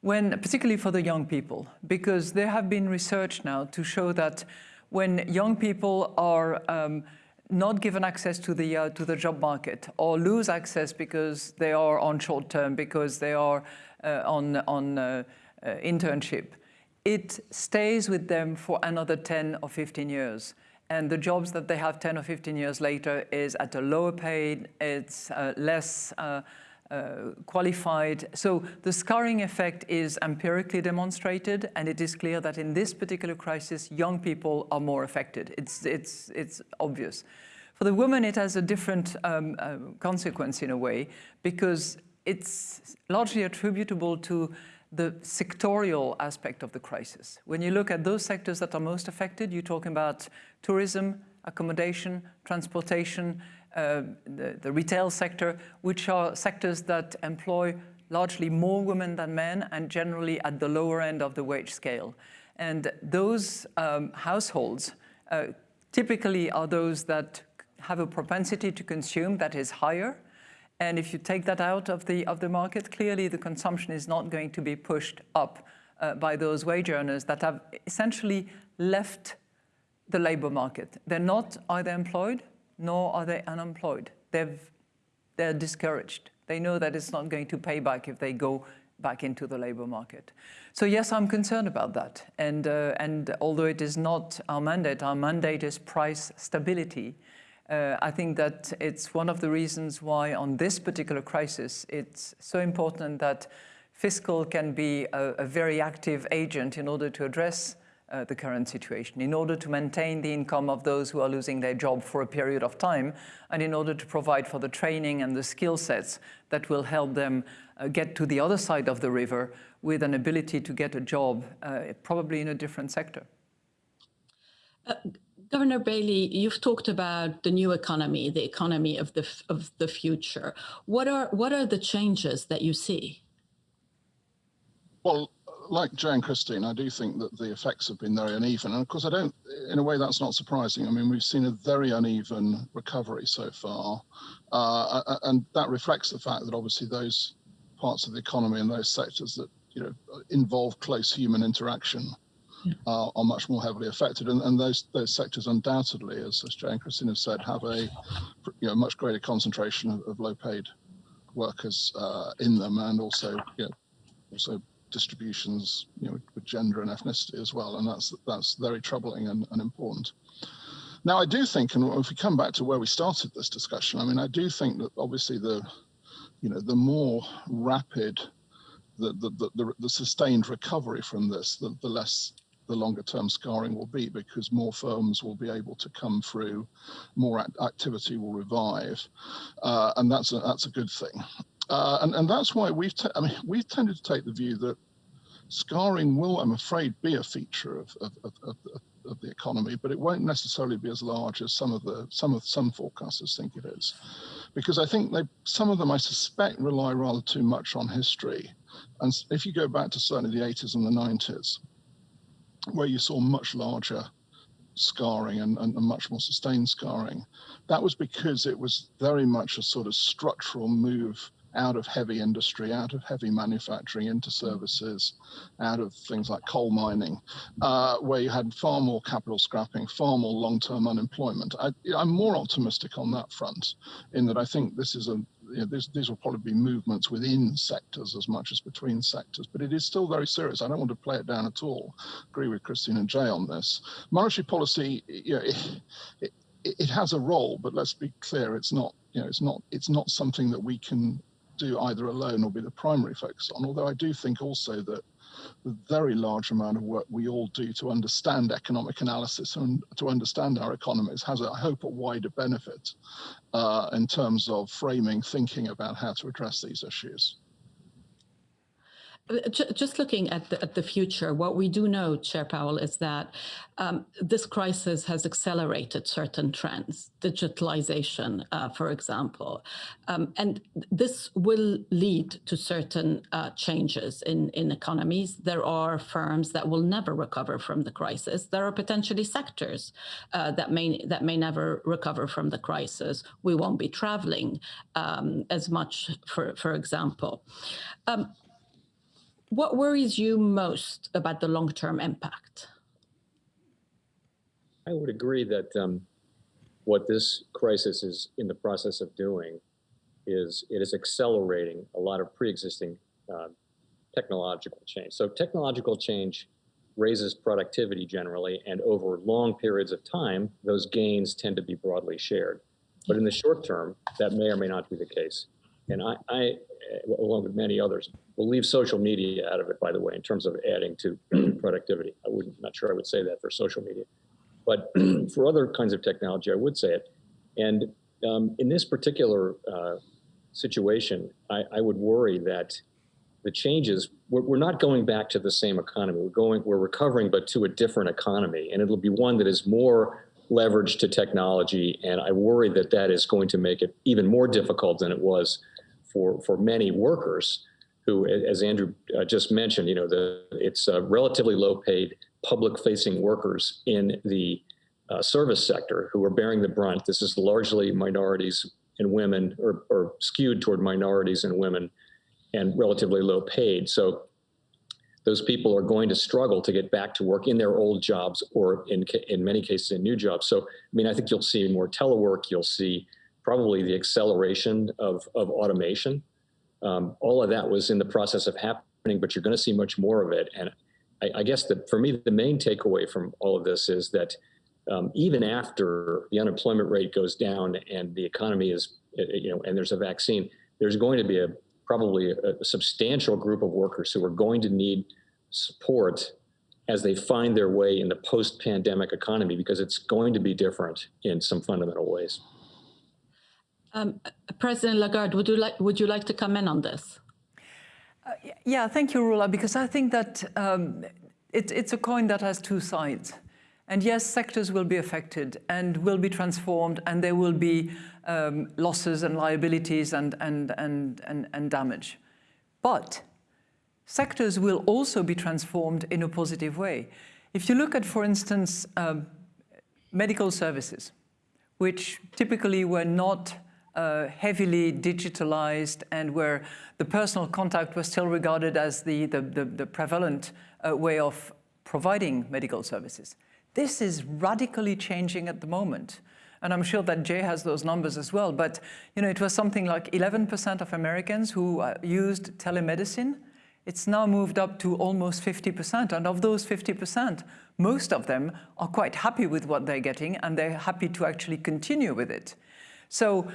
when, particularly for the young people, because there have been research now to show that when young people are um, not given access to the uh, to the job market or lose access because they are on short term because they are uh, on on uh, uh internship it stays with them for another 10 or 15 years. And the jobs that they have 10 or 15 years later is at a lower paid, it's uh, less uh, uh, qualified. So the scarring effect is empirically demonstrated, and it is clear that in this particular crisis, young people are more affected. It's, it's, it's obvious. For the women, it has a different um, uh, consequence in a way, because it's largely attributable to the sectorial aspect of the crisis. When you look at those sectors that are most affected, you're talking about tourism, accommodation, transportation, uh, the, the, retail sector, which are sectors that employ largely more women than men and generally at the lower end of the wage scale. And those um, households uh, typically are those that have a propensity to consume that is higher, and if you take that out of the, of the market, clearly the consumption is not going to be pushed up uh, by those wage earners that have essentially left the labor market. They're not either employed nor are they unemployed. They've, they're discouraged. They know that it's not going to pay back if they go back into the labor market. So yes, I'm concerned about that. And, uh, and although it is not our mandate, our mandate is price stability. Uh, I think that it's one of the reasons why on this particular crisis, it's so important that fiscal can be a, a very active agent in order to address uh, the current situation, in order to maintain the income of those who are losing their job for a period of time, and in order to provide for the training and the skill sets that will help them uh, get to the other side of the river with an ability to get a job, uh, probably in a different sector. Governor Bailey, you've talked about the new economy, the economy of the of the future. What are what are the changes that you see? Well, like Joe and Christine, I do think that the effects have been very uneven. And of course, I don't, in a way, that's not surprising. I mean, we've seen a very uneven recovery so far. Uh, and that reflects the fact that obviously those parts of the economy and those sectors that, you know, involve close human interaction uh, are much more heavily affected. And, and those those sectors undoubtedly, as, as and Christine have said, have a you know, much greater concentration of, of low paid workers uh, in them and also, you know, also distributions you know, with gender and ethnicity as well. And that's that's very troubling and, and important. Now, I do think, and if we come back to where we started this discussion, I mean, I do think that obviously the, you know, the more rapid the, the, the, the, sustained recovery from this, the, the less the longer term scarring will be because more firms will be able to come through, more act activity will revive, uh, and that's a, that's a good thing. Uh, and, and that's why we've, I mean, we've tended to take the view that scarring will, I'm afraid, be a feature of, of, of, of, of the economy, but it won't necessarily be as large as some of the some of some forecasters think it is, because I think they some of them I suspect rely rather too much on history, and if you go back to certainly the 80s and the 90s, where you saw much larger scarring and, and, and, much more sustained scarring. That was because it was very much a sort of structural move out of heavy industry, out of heavy manufacturing into services, out of things like coal mining, uh, where you had far more capital scrapping, far more long-term unemployment. I, am more optimistic on that front in that I think this is a you know, these, these will probably be movements within sectors as much as between sectors, but it is still very serious. I don't want to play it down at all. Agree with Christine and Jay on this. Monetary policy, you know, it, it, it has a role, but let's be clear, it's not, you know, it's not, it's not something that we can do either alone or be the primary focus on. Although I do think also that the very large amount of work we all do to understand economic analysis and to understand our economies has, I hope, a wider benefit uh, in terms of framing thinking about how to address these issues. Just looking at the, at the future, what we do know, Chair Powell, is that um, this crisis has accelerated certain trends, digitalization, uh, for example, um, and this will lead to certain uh, changes in, in economies. There are firms that will never recover from the crisis. There are potentially sectors uh, that may that may never recover from the crisis. We won't be traveling um, as much, for for example. What worries you most about the long-term impact? I would agree that um, what this crisis is in the process of doing is it is accelerating a lot of pre-existing uh, technological change. So technological change raises productivity generally, and over long periods of time, those gains tend to be broadly shared. But in the short term, that may or may not be the case. And I, I along with many others, We'll leave social media out of it, by the way, in terms of adding to productivity. I wouldn't, not sure I would say that for social media. But for other kinds of technology, I would say it. And um, in this particular uh, situation, I, I, would worry that the changes, we're, we're, not going back to the same economy. We're going, we're recovering, but to a different economy. And it'll be one that is more leveraged to technology. And I worry that that is going to make it even more difficult than it was for, for many workers who, as Andrew uh, just mentioned, you know, the, it's uh, relatively low paid public facing workers in the uh, service sector who are bearing the brunt. This is largely minorities and women or, or skewed toward minorities and women and relatively low paid. So those people are going to struggle to get back to work in their old jobs or in, in many cases in new jobs. So, I mean, I think you'll see more telework, you'll see probably the acceleration of, of automation um, all of that was in the process of happening, but you're going to see much more of it. And I, I guess that for me, the main takeaway from all of this is that um, even after the unemployment rate goes down and the economy is, uh, you know, and there's a vaccine, there's going to be a probably a, a substantial group of workers who are going to need support as they find their way in the post-pandemic economy because it's going to be different in some fundamental ways. Um, President Lagarde, would you like would you like to comment on this? Uh, yeah, thank you, Roula, because I think that um, it, it's a coin that has two sides. And yes, sectors will be affected and will be transformed and there will be um, losses and liabilities and, and, and, and, and damage. But sectors will also be transformed in a positive way. If you look at, for instance, um, medical services, which typically were not uh, heavily digitalized and where the personal contact was still regarded as the, the, the, the prevalent uh, way of providing medical services. This is radically changing at the moment. And I'm sure that Jay has those numbers as well. But you know, it was something like 11% of Americans who uh, used telemedicine. It's now moved up to almost 50%. And of those 50%, most of them are quite happy with what they're getting and they're happy to actually continue with it. So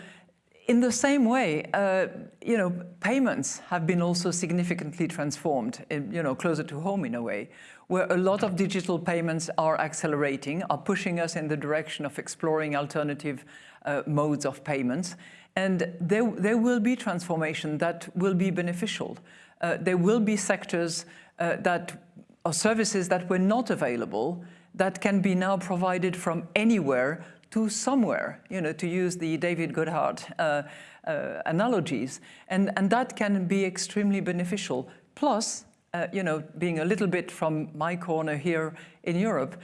in the same way, uh, you know, payments have been also significantly transformed, in, you know, closer to home in a way, where a lot of digital payments are accelerating, are pushing us in the direction of exploring alternative uh, modes of payments. And there, there will be transformation that will be beneficial. Uh, there will be sectors uh, that or services that were not available that can be now provided from anywhere to somewhere, you know, to use the David Goodhart uh, uh, analogies. And, and that can be extremely beneficial. Plus, uh, you know, being a little bit from my corner here in Europe,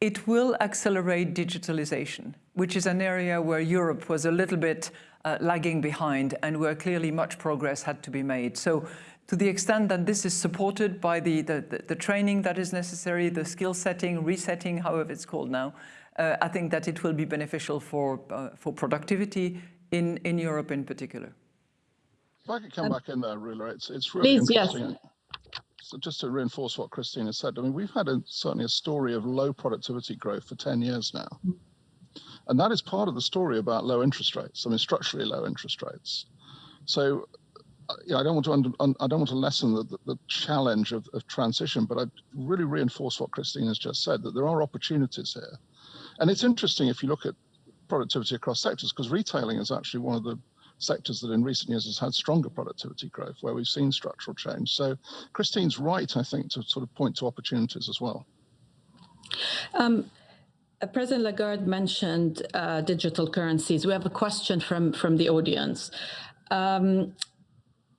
it will accelerate digitalization, which is an area where Europe was a little bit uh, lagging behind and where clearly much progress had to be made. So to the extent that this is supported by the, the, the training that is necessary, the skill setting, resetting, however it's called now, uh, I think that it will be beneficial for, uh, for productivity in, in Europe in particular. If I could come um, back in there, Roula, it's, it's really please, interesting. Yes. So just to reinforce what Christina said, I mean, we've had a, certainly a story of low productivity growth for 10 years now. And that is part of the story about low interest rates, I mean, structurally low interest rates. So I don't want to under, I don't want to lessen the, the, the challenge of, of, transition, but I really reinforce what Christine has just said that there are opportunities here. And it's interesting if you look at productivity across sectors, because retailing is actually one of the sectors that in recent years has had stronger productivity growth, where we've seen structural change. So Christine's right, I think, to sort of point to opportunities as well. Um, uh, President Lagarde mentioned uh, digital currencies. We have a question from, from the audience. Um,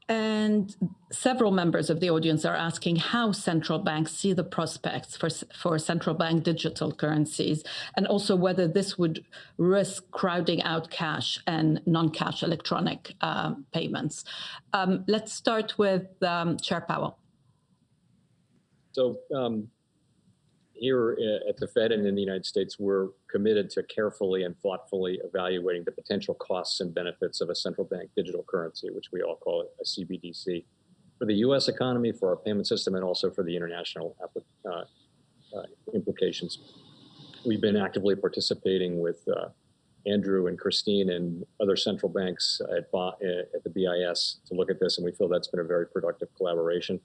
and several members of the audience are asking how central banks see the prospects for, for central bank digital currencies, and also whether this would risk crowding out cash and non-cash electronic uh, payments. Um, let's start with um, Chair Powell. So um, here uh, at the Fed and in the United States, we're committed to carefully and thoughtfully evaluating the potential costs and benefits of a central bank digital currency, which we all call a CBDC, for the U.S. economy, for our payment system, and also for the international uh, uh, implications. We've been actively participating with uh, Andrew and Christine and other central banks at, uh, at the BIS to look at this, and we feel that's been a very productive collaboration.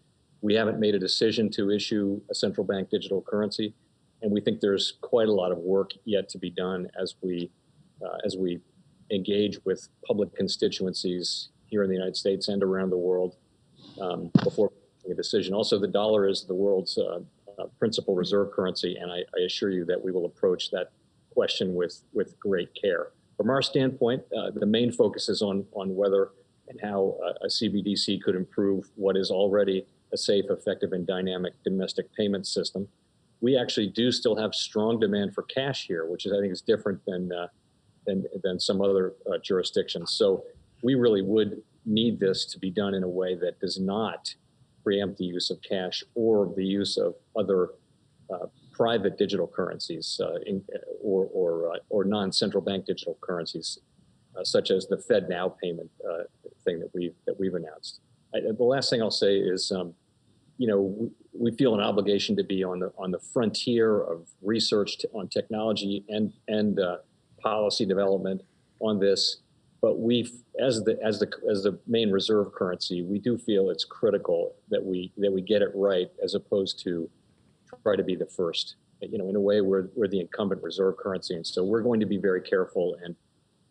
We haven't made a decision to issue a central bank digital currency, and we think there's quite a lot of work yet to be done as we uh, as we engage with public constituencies here in the United States and around the world um, before making a decision. Also, the dollar is the world's uh, uh, principal reserve currency, and I, I, assure you that we will approach that question with with great care. From our standpoint, uh, the main focus is on on whether and how a CBDC could improve what is already a safe, effective, and dynamic domestic payment system. We actually do still have strong demand for cash here, which is I think is different than uh, than than some other uh, jurisdictions. So we really would need this to be done in a way that does not preempt the use of cash or the use of other uh, private digital currencies uh, in, or or, uh, or non-central bank digital currencies, uh, such as the FedNow payment thing that we've, that we've announced. I, the last thing I'll say is um, you know, we, feel an obligation to be on the on the frontier of research to, on technology and and uh, policy development on this. But we, as the as the as the main reserve currency, we do feel it's critical that we that we get it right as opposed to try to be the first. You know, in a way, we're we're the incumbent reserve currency, and so we're going to be very careful and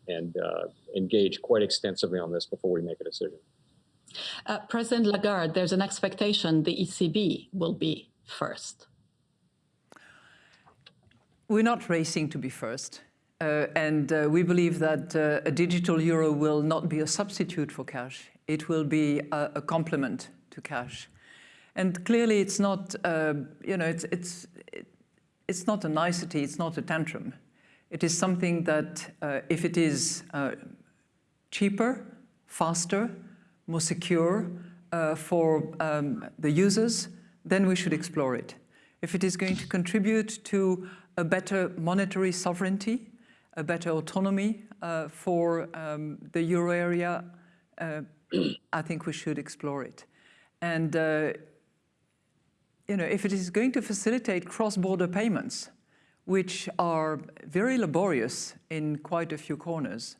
and uh, engage quite extensively on this before we make a decision. Uh, President Lagarde, there's an expectation the ECB will be first. We're not racing to be first. Uh, and uh, we believe that uh, a digital euro will not be a substitute for cash. It will be a, a complement to cash. And clearly it's not, uh, you know, it's, it's, it's not a nicety, it's not a tantrum. It is something that uh, if it is uh, cheaper, faster, more secure for um, the users, then we should explore it. If it is going to contribute to a better monetary sovereignty, a better autonomy uh, for um, the euro area, uh, I think we should explore it. And, uh, you know, if it is going to facilitate cross-border payments, which are very laborious in quite a few corners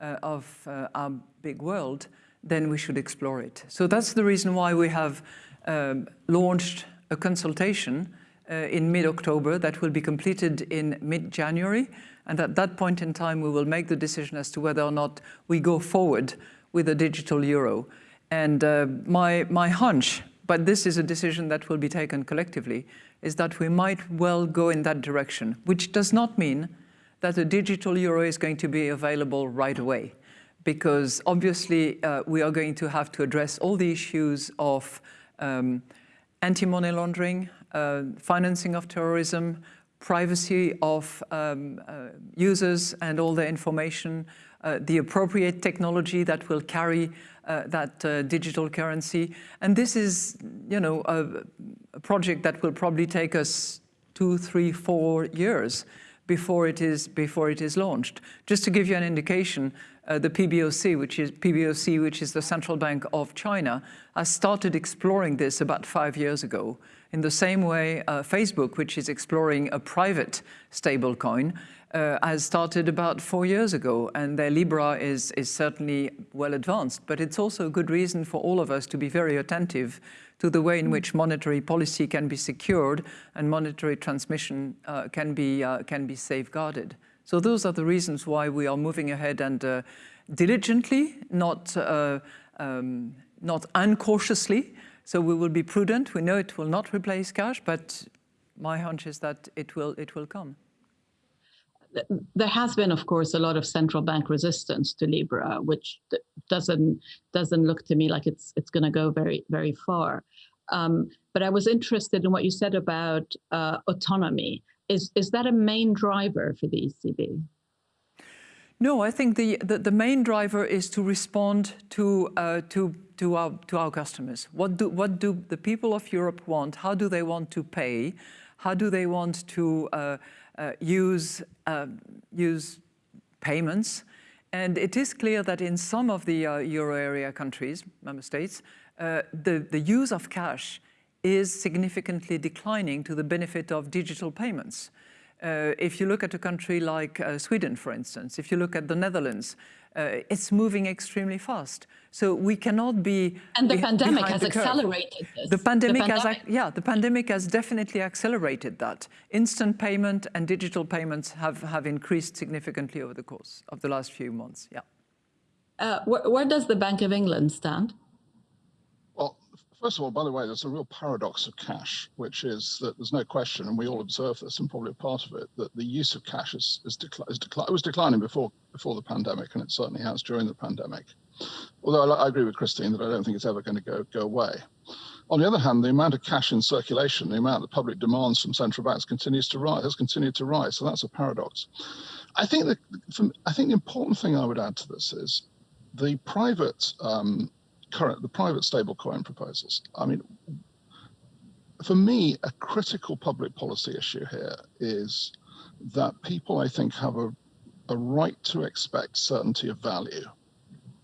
uh, of uh, our big world, then we should explore it. So that's the reason why we have um, launched a consultation uh, in mid-October that will be completed in mid-January. And at that point in time, we will make the decision as to whether or not we go forward with a digital euro. And uh, my, my hunch, but this is a decision that will be taken collectively, is that we might well go in that direction, which does not mean that a digital euro is going to be available right away because obviously uh, we are going to have to address all the issues of um, anti-money laundering, uh, financing of terrorism, privacy of um, uh, users and all the information, uh, the appropriate technology that will carry uh, that uh, digital currency. And this is, you know, a, a project that will probably take us two, three, four years before it is before it is launched. Just to give you an indication, uh, the PBOC, which is PBOC, which is the central bank of China, has started exploring this about five years ago. In the same way, uh, Facebook, which is exploring a private stablecoin, uh, has started about four years ago, and their Libra is, is certainly well advanced. But it's also a good reason for all of us to be very attentive to the way in which monetary policy can be secured and monetary transmission uh, can, be, uh, can be safeguarded. So those are the reasons why we are moving ahead and uh, diligently, not, uh, um, not uncautiously. So we will be prudent. We know it will not replace cash, but my hunch is that it will, it will come. There has been, of course, a lot of central bank resistance to Libra, which doesn't doesn't look to me like it's it's going to go very very far. Um, but I was interested in what you said about uh, autonomy. Is, is that a main driver for the ECB? No, I think the, the, the main driver is to respond to, uh, to, to, our, to our customers. What do, what do the people of Europe want? How do they want to pay? How do they want to uh, uh, use, uh, use payments? And it is clear that in some of the uh, euro area countries, member states, uh, the, the use of cash is significantly declining to the benefit of digital payments. Uh, if you look at a country like uh, Sweden, for instance, if you look at the Netherlands, uh, it's moving extremely fast. So we cannot be And the be pandemic has the accelerated this. The pandemic, the pandemic. has, yeah, the pandemic has definitely accelerated that. Instant payment and digital payments have, have increased significantly over the course of the last few months, yeah. Uh, where, where does the Bank of England stand? First of all, by the way, there's a real paradox of cash, which is that there's no question, and we all observe this, and probably a part of it, that the use of cash is, is, decli is decli it was declining before before the pandemic, and it certainly has during the pandemic. Although I, I agree with Christine that I don't think it's ever going to go go away. On the other hand, the amount of cash in circulation, the amount that public demands from central banks continues to rise, has continued to rise. So that's a paradox. I think that I think the important thing I would add to this is the private um, current, the private stablecoin proposals. I mean, for me, a critical public policy issue here is that people, I think, have a, a right to expect certainty of value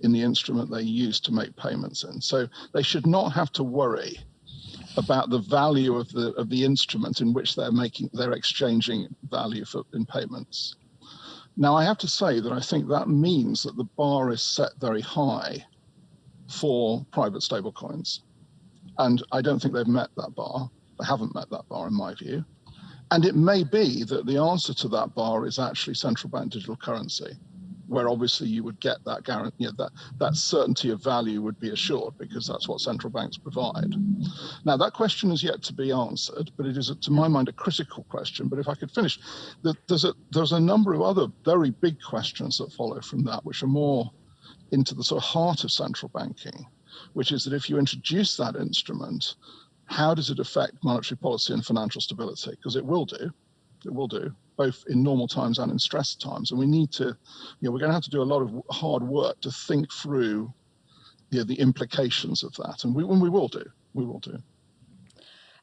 in the instrument they use to make payments in. So they should not have to worry about the value of the of the instrument in which they're making they're exchanging value for in payments. Now I have to say that I think that means that the bar is set very high for private stablecoins. And I don't think they've met that bar. They haven't met that bar in my view. And it may be that the answer to that bar is actually central bank digital currency where obviously you would get that guarantee, you know, that, that certainty of value would be assured because that's what central banks provide. Now that question is yet to be answered, but it is, to my mind, a critical question. But if I could finish, there's a, there's a number of other very big questions that follow from that, which are more into the sort of heart of central banking, which is that if you introduce that instrument, how does it affect monetary policy and financial stability? Because it will do, it will do both in normal times and in stress times. And we need to, you know, we're going to have to do a lot of hard work to think through you know, the implications of that. And we, and we will do, we will do.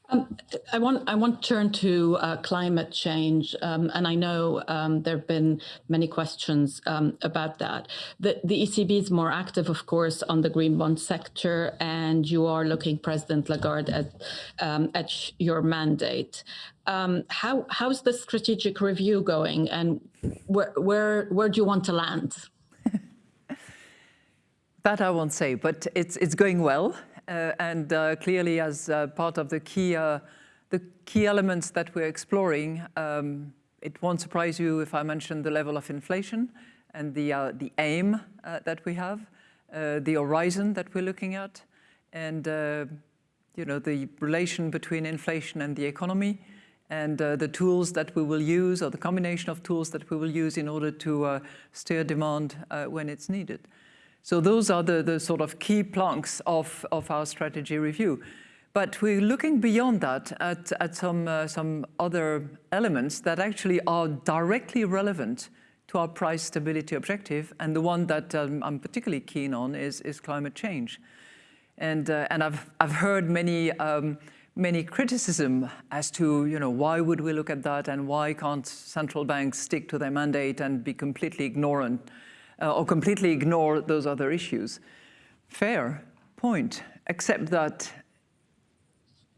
Um, I want I want to turn to uh, climate change, um, and I know um, there have been many questions um, about that. The, the ECB is more active, of course, on the green bond sector, and you are looking, President Lagarde, at um, at your mandate. Um, how how's the strategic review going, and where where where do you want to land? that I won't say, but it's it's going well. Uh, and uh, clearly as uh, part of the key, the key elements that we're exploring, um, it won't surprise you if I mention the level of inflation and the, the aim that we have, the horizon that we're looking at, and you know, the relation between inflation and the economy, and uh, the tools that we will use or the combination of tools that we will use in order to uh, steer demand uh, when it's needed. So those are the, the sort of key planks of, of our strategy review. But we're looking beyond that at, at some, uh, some other elements that actually are directly relevant to our price stability objective. And the one that um, I'm particularly keen on is, is climate change. And, uh, and I've, I've heard many, um, many criticism as to, you know, why would we look at that and why can't central banks stick to their mandate and be completely ignorant uh, or completely ignore those other issues. Fair point, except that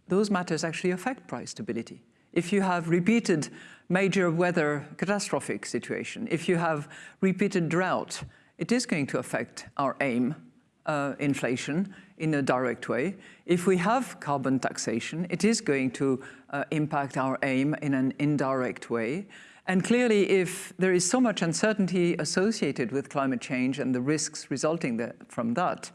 those matters actually affect price stability. If you have repeated major weather catastrophic situation, if you have repeated drought, it is going to affect our aim, uh, inflation, in a direct way. If we have carbon taxation, it is going to uh, impact our aim in an indirect way. And clearly, if there is so much uncertainty associated with climate change and the risks resulting from that,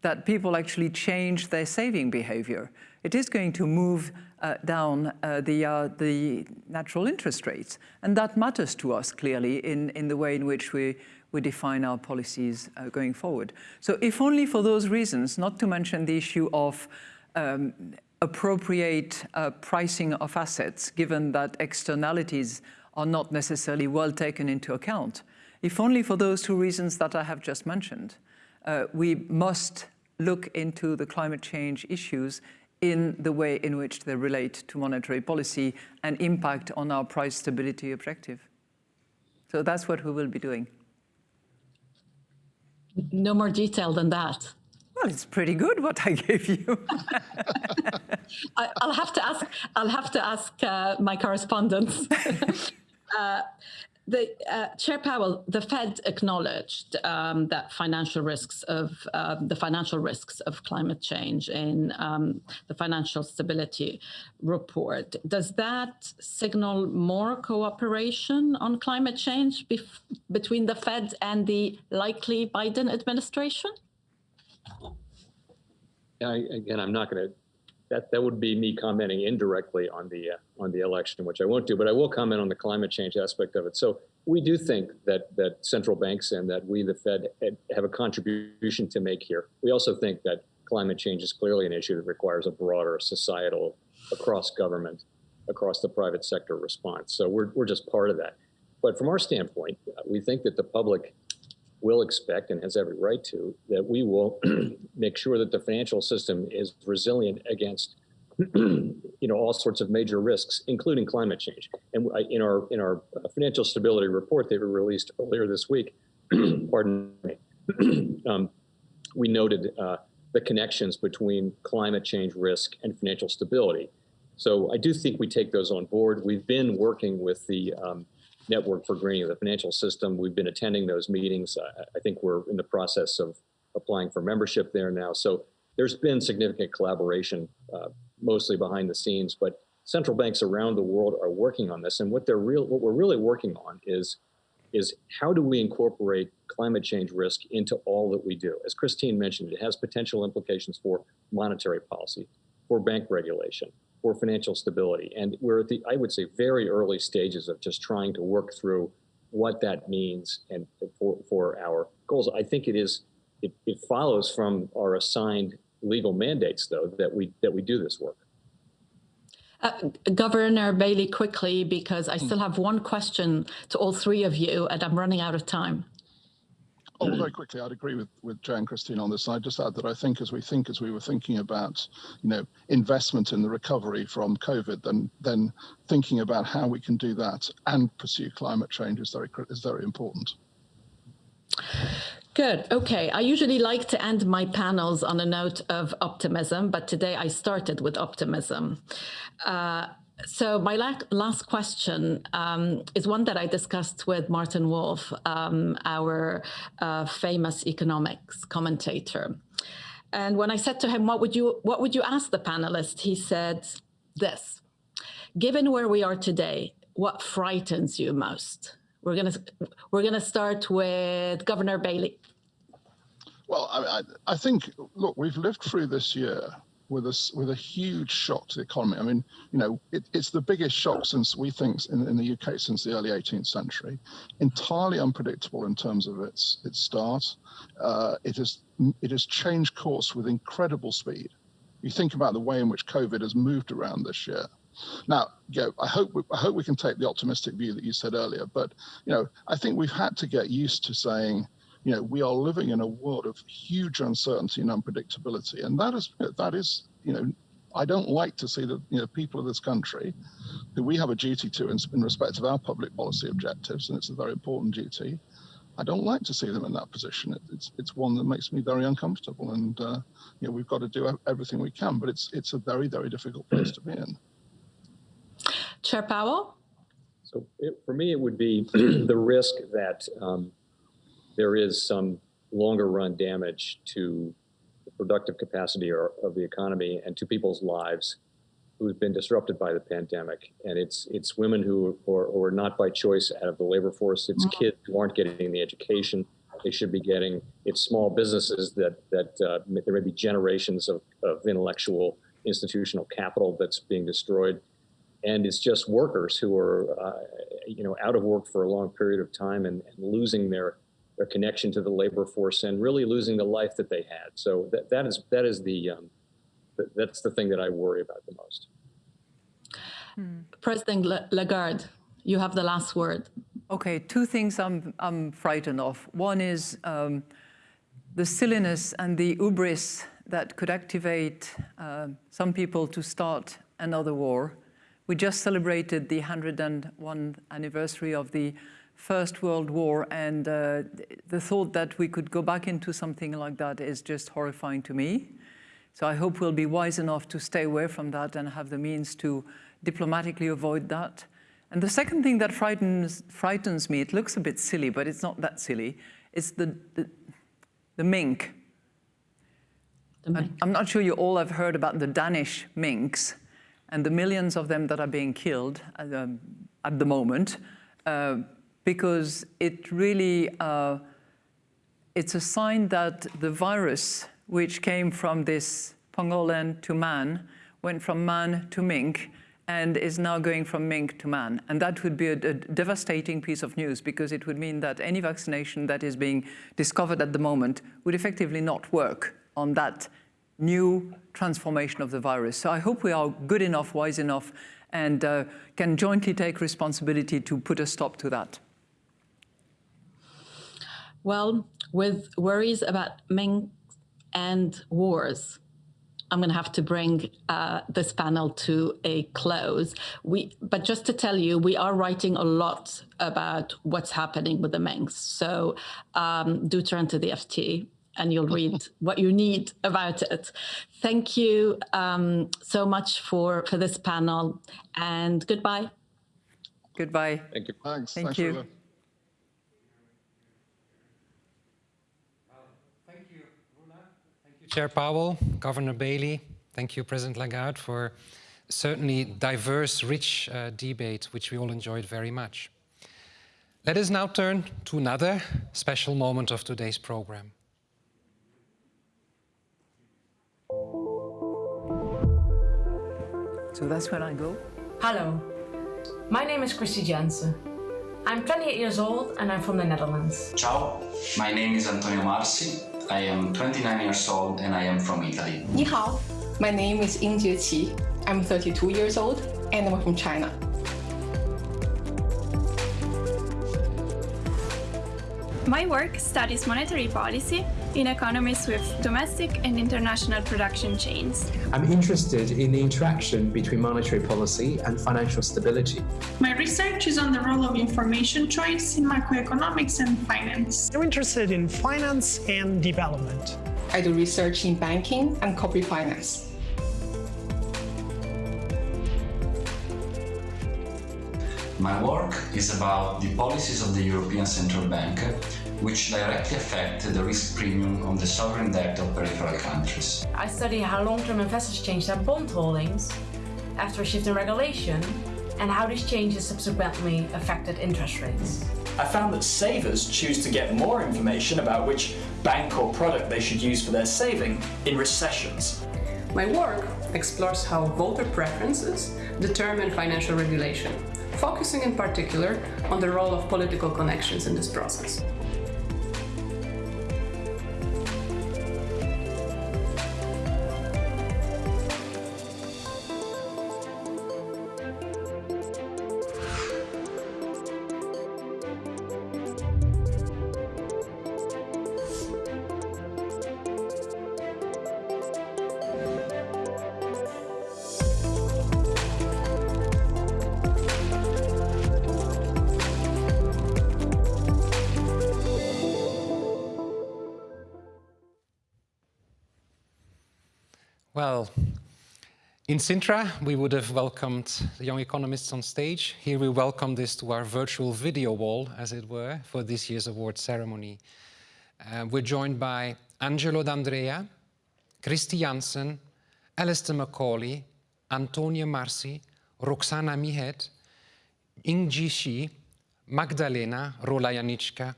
that people actually change their saving behavior, it is going to move uh, down uh, the, uh, the natural interest rates. And that matters to us clearly in, in the way in which we, we define our policies uh, going forward. So if only for those reasons, not to mention the issue of um, appropriate uh, pricing of assets, given that externalities are not necessarily well taken into account. If only for those two reasons that I have just mentioned, uh, we must look into the climate change issues in the way in which they relate to monetary policy and impact on our price stability objective. So that's what we will be doing. No more detail than that. Well, it's pretty good what I gave you. I, will have to ask. I'll have to ask uh, my correspondents. the uh, Chair Powell, the Fed acknowledged um, that financial risks of uh, the financial risks of climate change in um, the financial stability report. Does that signal more cooperation on climate change between the Fed and the likely Biden administration? I, again, I'm not going to that that would be me commenting indirectly on the uh, on the election, which I won't do. But I will comment on the climate change aspect of it. So we do think that that central banks and that we, the Fed, have a contribution to make here. We also think that climate change is clearly an issue that requires a broader societal, across government, across the private sector response. So we're we're just part of that. But from our standpoint, we think that the public will expect and has every right to that we will make sure that the financial system is resilient against you know all sorts of major risks including climate change and in our in our financial stability report that we released earlier this week pardon me um, we noted uh, the connections between climate change risk and financial stability. So I do think we take those on board. We've been working with the um, Network for Greening the Financial System. We've been attending those meetings. I, I think we're in the process of applying for membership there now. So there's been significant collaboration, uh, mostly behind the scenes, but central banks around the world are working on this. And what they're real, what we're really working on is, is how do we incorporate climate change risk into all that we do? As Christine mentioned, it has potential implications for monetary policy, for bank regulation, for financial stability. And we're at the, I would say, very early stages of just trying to work through what that means and for, for our goals. I think it is, it, it follows from our assigned legal mandates, though, that we that we do this work. Uh, Governor Bailey, quickly, because I still have one question to all three of you, and I'm running out of time. Oh, well, very quickly, I'd agree with, with Joe and Christine on this. I'd just add that I think as we think, as we were thinking about, you know, investment in the recovery from COVID, then then thinking about how we can do that and pursue climate change is very is very important. Good. Okay. I usually like to end my panels on a note of optimism, but today I started with optimism. Uh, so my last question um, is one that I discussed with Martin Wolf, um, our uh, famous economics commentator. And when I said to him, "What would you What would you ask the panelists?" He said, "This: Given where we are today, what frightens you most?" We're gonna we're gonna start with Governor Bailey. Well, I, I think look, we've lived through this year with a with a huge shock to the economy. I mean, you know, it, it's the biggest shock since we think in, in, the UK since the early 18th century. Entirely unpredictable in terms of its its start. Uh, it has it has changed course with incredible speed. You think about the way in which COVID has moved around this year. Now, you know, I hope we, I hope we can take the optimistic view that you said earlier, but you know, I think we've had to get used to saying, you know, we are living in a world of huge uncertainty and unpredictability, and that is that is, you know, I don't like to see the you know people of this country, who we have a duty to in, in respect of our public policy objectives, and it's a very important duty. I don't like to see them in that position. It, it's it's one that makes me very uncomfortable, and uh, you know we've got to do everything we can, but it's it's a very very difficult place to be in. Chair Powell? So it, for me, it would be the risk that um, there is some longer run damage to the productive capacity or, of the economy and to people's lives who've been disrupted by the pandemic. And it's it's women who are, who are not by choice out of the labor force. It's mm-hmm. kids who aren't getting the education they should be getting. It's small businesses that that uh, there may be generations of, of intellectual institutional capital that's being destroyed and it's just workers who are uh, you know out of work for a long period of time and, and, losing their their connection to the labor force and really losing the life that they had so that, that is that is the um, that's the thing that I worry about the most. Hmm. President Lagarde, you have the last word. Okay, two things I'm, I'm frightened of. One is um, the silliness and the hubris that could activate uh, some people to start another war. We just celebrated the 101st anniversary of the First World War, and uh, the thought that we could go back into something like that is just horrifying to me. So I hope we'll be wise enough to stay away from that and have the means to diplomatically avoid that. And the second thing that frightens, frightens me, it looks a bit silly, but it's not that silly, it's the, the, the mink. The mink. I'm not sure you all have heard about the Danish minks and the millions of them that are being killed uh, at the moment, uh, because it really, uh, it's a sign that the virus, which came from this pangolin to man, went from man to mink, and is now going from mink to man. And that would be a, a, devastating piece of news because it would mean that any vaccination that is being discovered at the moment would effectively not work on that new transformation of the virus. So I hope we are good enough, wise enough, and uh, can jointly take responsibility to put a stop to that. Well, with worries about Ming and wars, I'm going to have to bring uh, this panel to a close. We, but just to tell you, we are writing a lot about what's happening with the Minks. So um, do turn to the FT and you'll read what you need about it. Thank you um, so much for, for this panel and goodbye. Goodbye. Thank you. Thanks. Thank Thanks, you. Roula. Thank you, Roula. Thank you, Chair Powell, Governor Bailey. Thank you, President Lagarde, for certainly diverse, rich uh, debate, which we all enjoyed very much. Let us now turn to another special moment of today's program. So that's when I go. Hello, my name is Christy Jansen. I'm 28 years old and I'm from the Netherlands. Ciao, my name is Antonio Marsi. I am 29 years old and I am from Italy. 你好, my name is Yingjie Qi. I'm 32 years old and I'm from China. My work studies monetary policy in economies with domestic and international production chains. I'm interested in the interaction between monetary policy and financial stability. My research is on the role of information choice in macroeconomics and finance. I'm interested in finance and development. I do research in banking and corporate finance. My work is about the policies of the European Central Bank, which directly affect the risk premium on the sovereign debt of peripheral countries. I study how long-term investors change their bond holdings after a shift in regulation and how these changes subsequently affected interest rates. I found that savers choose to get more information about which bank or product they should use for their saving in recessions. My work explores how voter preferences determine financial regulation, focusing in particular on the role of political connections in this process. In Sintra, we would have welcomed the young economists on stage. Here we welcome this to our virtual video wall, as it were, for this year's award ceremony. Uh, we're joined by Angelo D'Andrea, Christy Jansen, Alistair Macaulay, Antonia Marsi, Roxana Mihet, Yingjie Qi, Magdalena Rola-Janicka,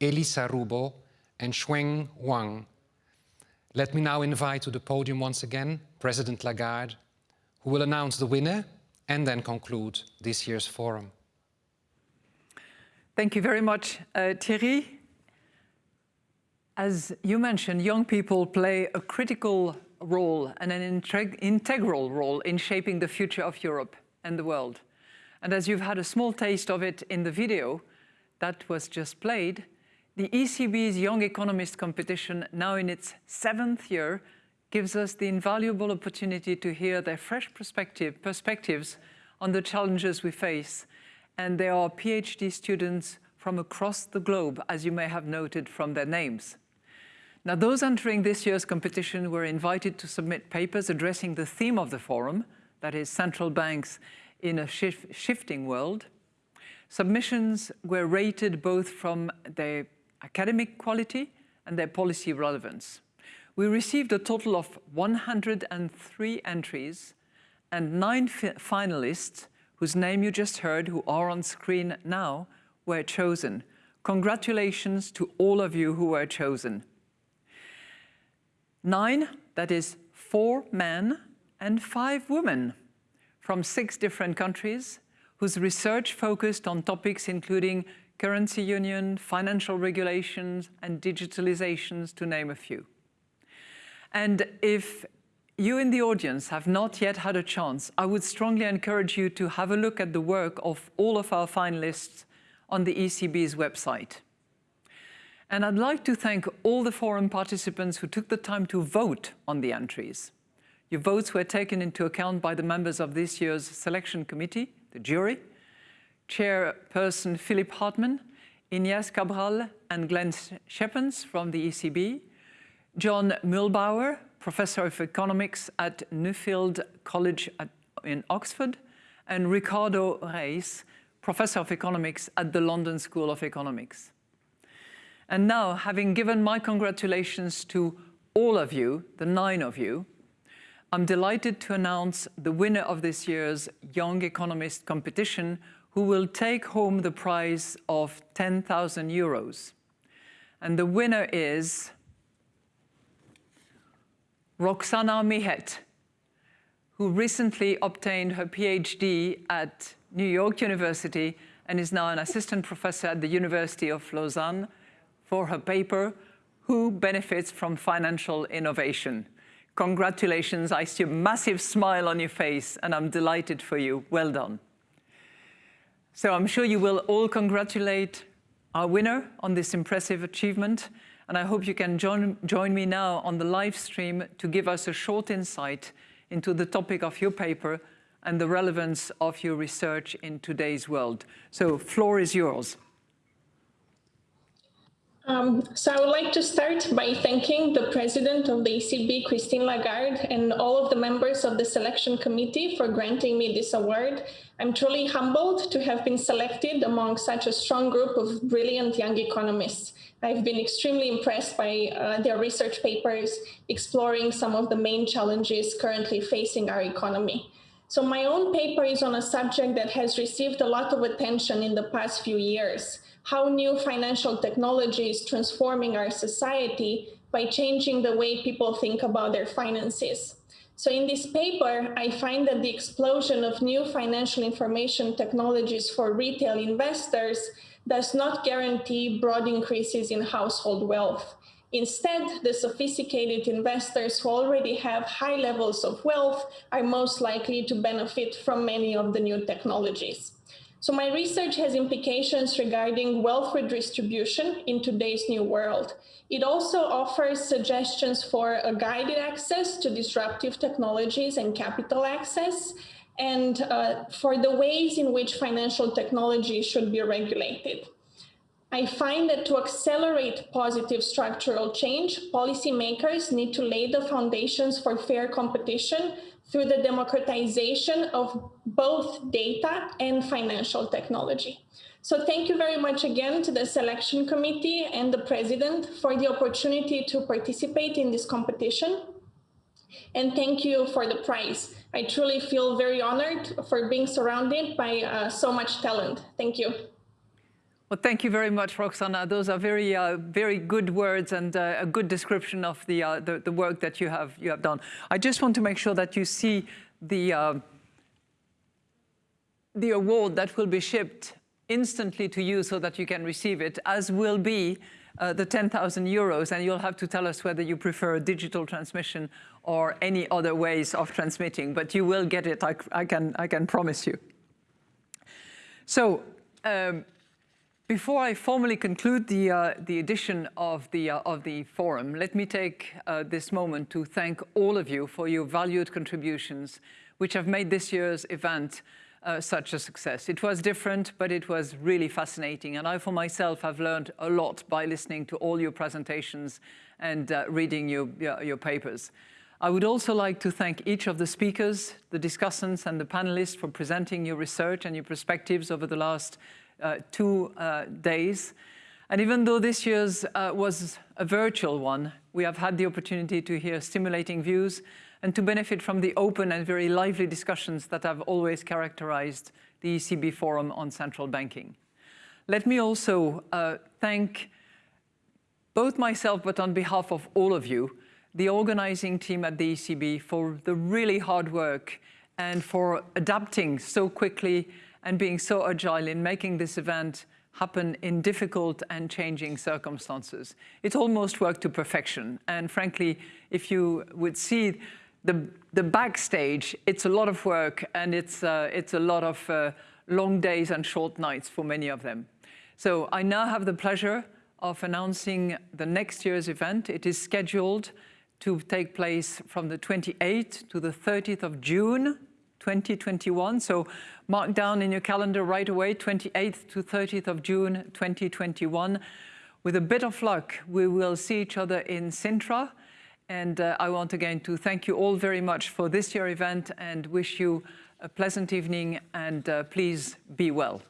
Elisa Rubbo, and Shueng Wang. Let me now invite to the podium once again President Lagarde, who will announce the winner and then conclude this year's forum. Thank you very much, uh, Thierry. As you mentioned, young people play a critical role and an integral role in shaping the future of Europe and the world. And as you've had a small taste of it in the video that was just played, the ECB's Young Economist competition, now in its seventh year, gives us the invaluable opportunity to hear their fresh perspective, perspectives on the challenges we face. And they are PhD students from across the globe, as you may have noted from their names. Now, those entering this year's competition were invited to submit papers addressing the theme of the forum, that is central banks in a shif shifting world. Submissions were rated both from their academic quality and their policy relevance. We received a total of 103 entries and nine finalists whose name you just heard, who are on screen now, were chosen. Congratulations to all of you who were chosen. Nine, that is four men and five women from six different countries whose research focused on topics including currency union, financial regulations, and digitalizations, to name a few. And if you in the audience have not yet had a chance, I would strongly encourage you to have a look at the work of all of our finalists on the ECB's website. And I'd like to thank all the forum participants who took the time to vote on the entries. Your votes were taken into account by the members of this year's selection committee, the jury, Chairperson Philipp Hartmann, Ines Cabral and Glenn Schepens from the ECB, John Muellbauer, Professor of Economics at Nuffield College at, in Oxford, and Ricardo Reis, Professor of Economics at the London School of Economics. And now, having given my congratulations to all of you, the nine of you, I'm delighted to announce the winner of this year's Young Economist competition, who will take home the prize of 10,000 euros. And the winner is Roxana Mihet, who recently obtained her PhD at New York University and is now an assistant professor at the University of Lausanne for her paper, Who Benefits from Financial Innovation? Congratulations, I see a massive smile on your face and I'm delighted for you. Well done. So I'm sure you will all congratulate our winner on this impressive achievement. And I hope you can join, join me now on the live stream to give us a short insight into the topic of your paper and the relevance of your research in today's world. So floor is yours. Um, so I would like to start by thanking the president of the ECB, Christine Lagarde, and all of the members of the selection committee for granting me this award. I'm truly humbled to have been selected among such a strong group of brilliant young economists. I've been extremely impressed by uh, their research papers exploring some of the main challenges currently facing our economy. So my own paper is on a subject that has received a lot of attention in the past few years how new financial technology is transforming our society by changing the way people think about their finances. So in this paper, I find that the explosion of new financial information technologies for retail investors does not guarantee broad increases in household wealth. Instead, the sophisticated investors who already have high levels of wealth are most likely to benefit from many of the new technologies. So my research has implications regarding wealth redistribution in today's new world. It also offers suggestions for a guided access to disruptive technologies and capital access, and uh, for the ways in which financial technology should be regulated. I find that to accelerate positive structural change, policymakers need to lay the foundations for fair competition through the democratization of both data and financial technology. So thank you very much again to the selection committee and the president for the opportunity to participate in this competition. And thank you for the prize. I truly feel very honored for being surrounded by uh, so much talent. Thank you. Well, thank you very much, Roxana. Those are very, uh, very good words and uh, a good description of the, uh, the, the work that you have you have done. I just want to make sure that you see the uh, the award that will be shipped instantly to you so that you can receive it, as will be uh, the 10,000 euros, and you'll have to tell us whether you prefer digital transmission or any other ways of transmitting, but you will get it, I, I can, I can promise you. So, um, before I formally conclude the, uh, the edition of the, uh, of the forum, let me take uh, this moment to thank all of you for your valued contributions, which have made this year's event uh, such a success. It was different, but it was really fascinating. And I, for myself, have learned a lot by listening to all your presentations and uh, reading your, your, your papers. I would also like to thank each of the speakers, the discussants and the panelists for presenting your research and your perspectives over the last uh, two uh, days. And even though this year's uh, was a virtual one, we have had the opportunity to hear stimulating views and to benefit from the open and very lively discussions that have always characterized the ECB Forum on Central Banking. Let me also uh, thank both myself, but on behalf of all of you, the organizing team at the ECB for the really hard work and for adapting so quickly and being so agile in making this event happen in difficult and changing circumstances. It almost worked to perfection. And frankly, if you would see the, the backstage, it's a lot of work and it's, uh, it's a lot of uh, long days and short nights for many of them. So I now have the pleasure of announcing the next year's event. It is scheduled to take place from the 28th to the 30th of June 2021. So mark down in your calendar right away, 28th to 30th of June 2021. With a bit of luck, we will see each other in Sintra And uh, I want again to thank you all very much for this year event and wish you a pleasant evening and uh, please be well.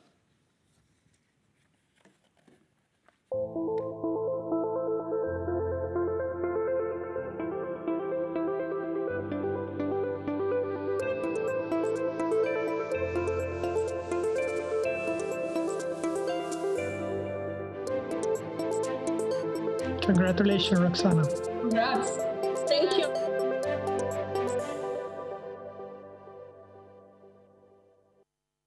Congratulations, Roxana. Congrats.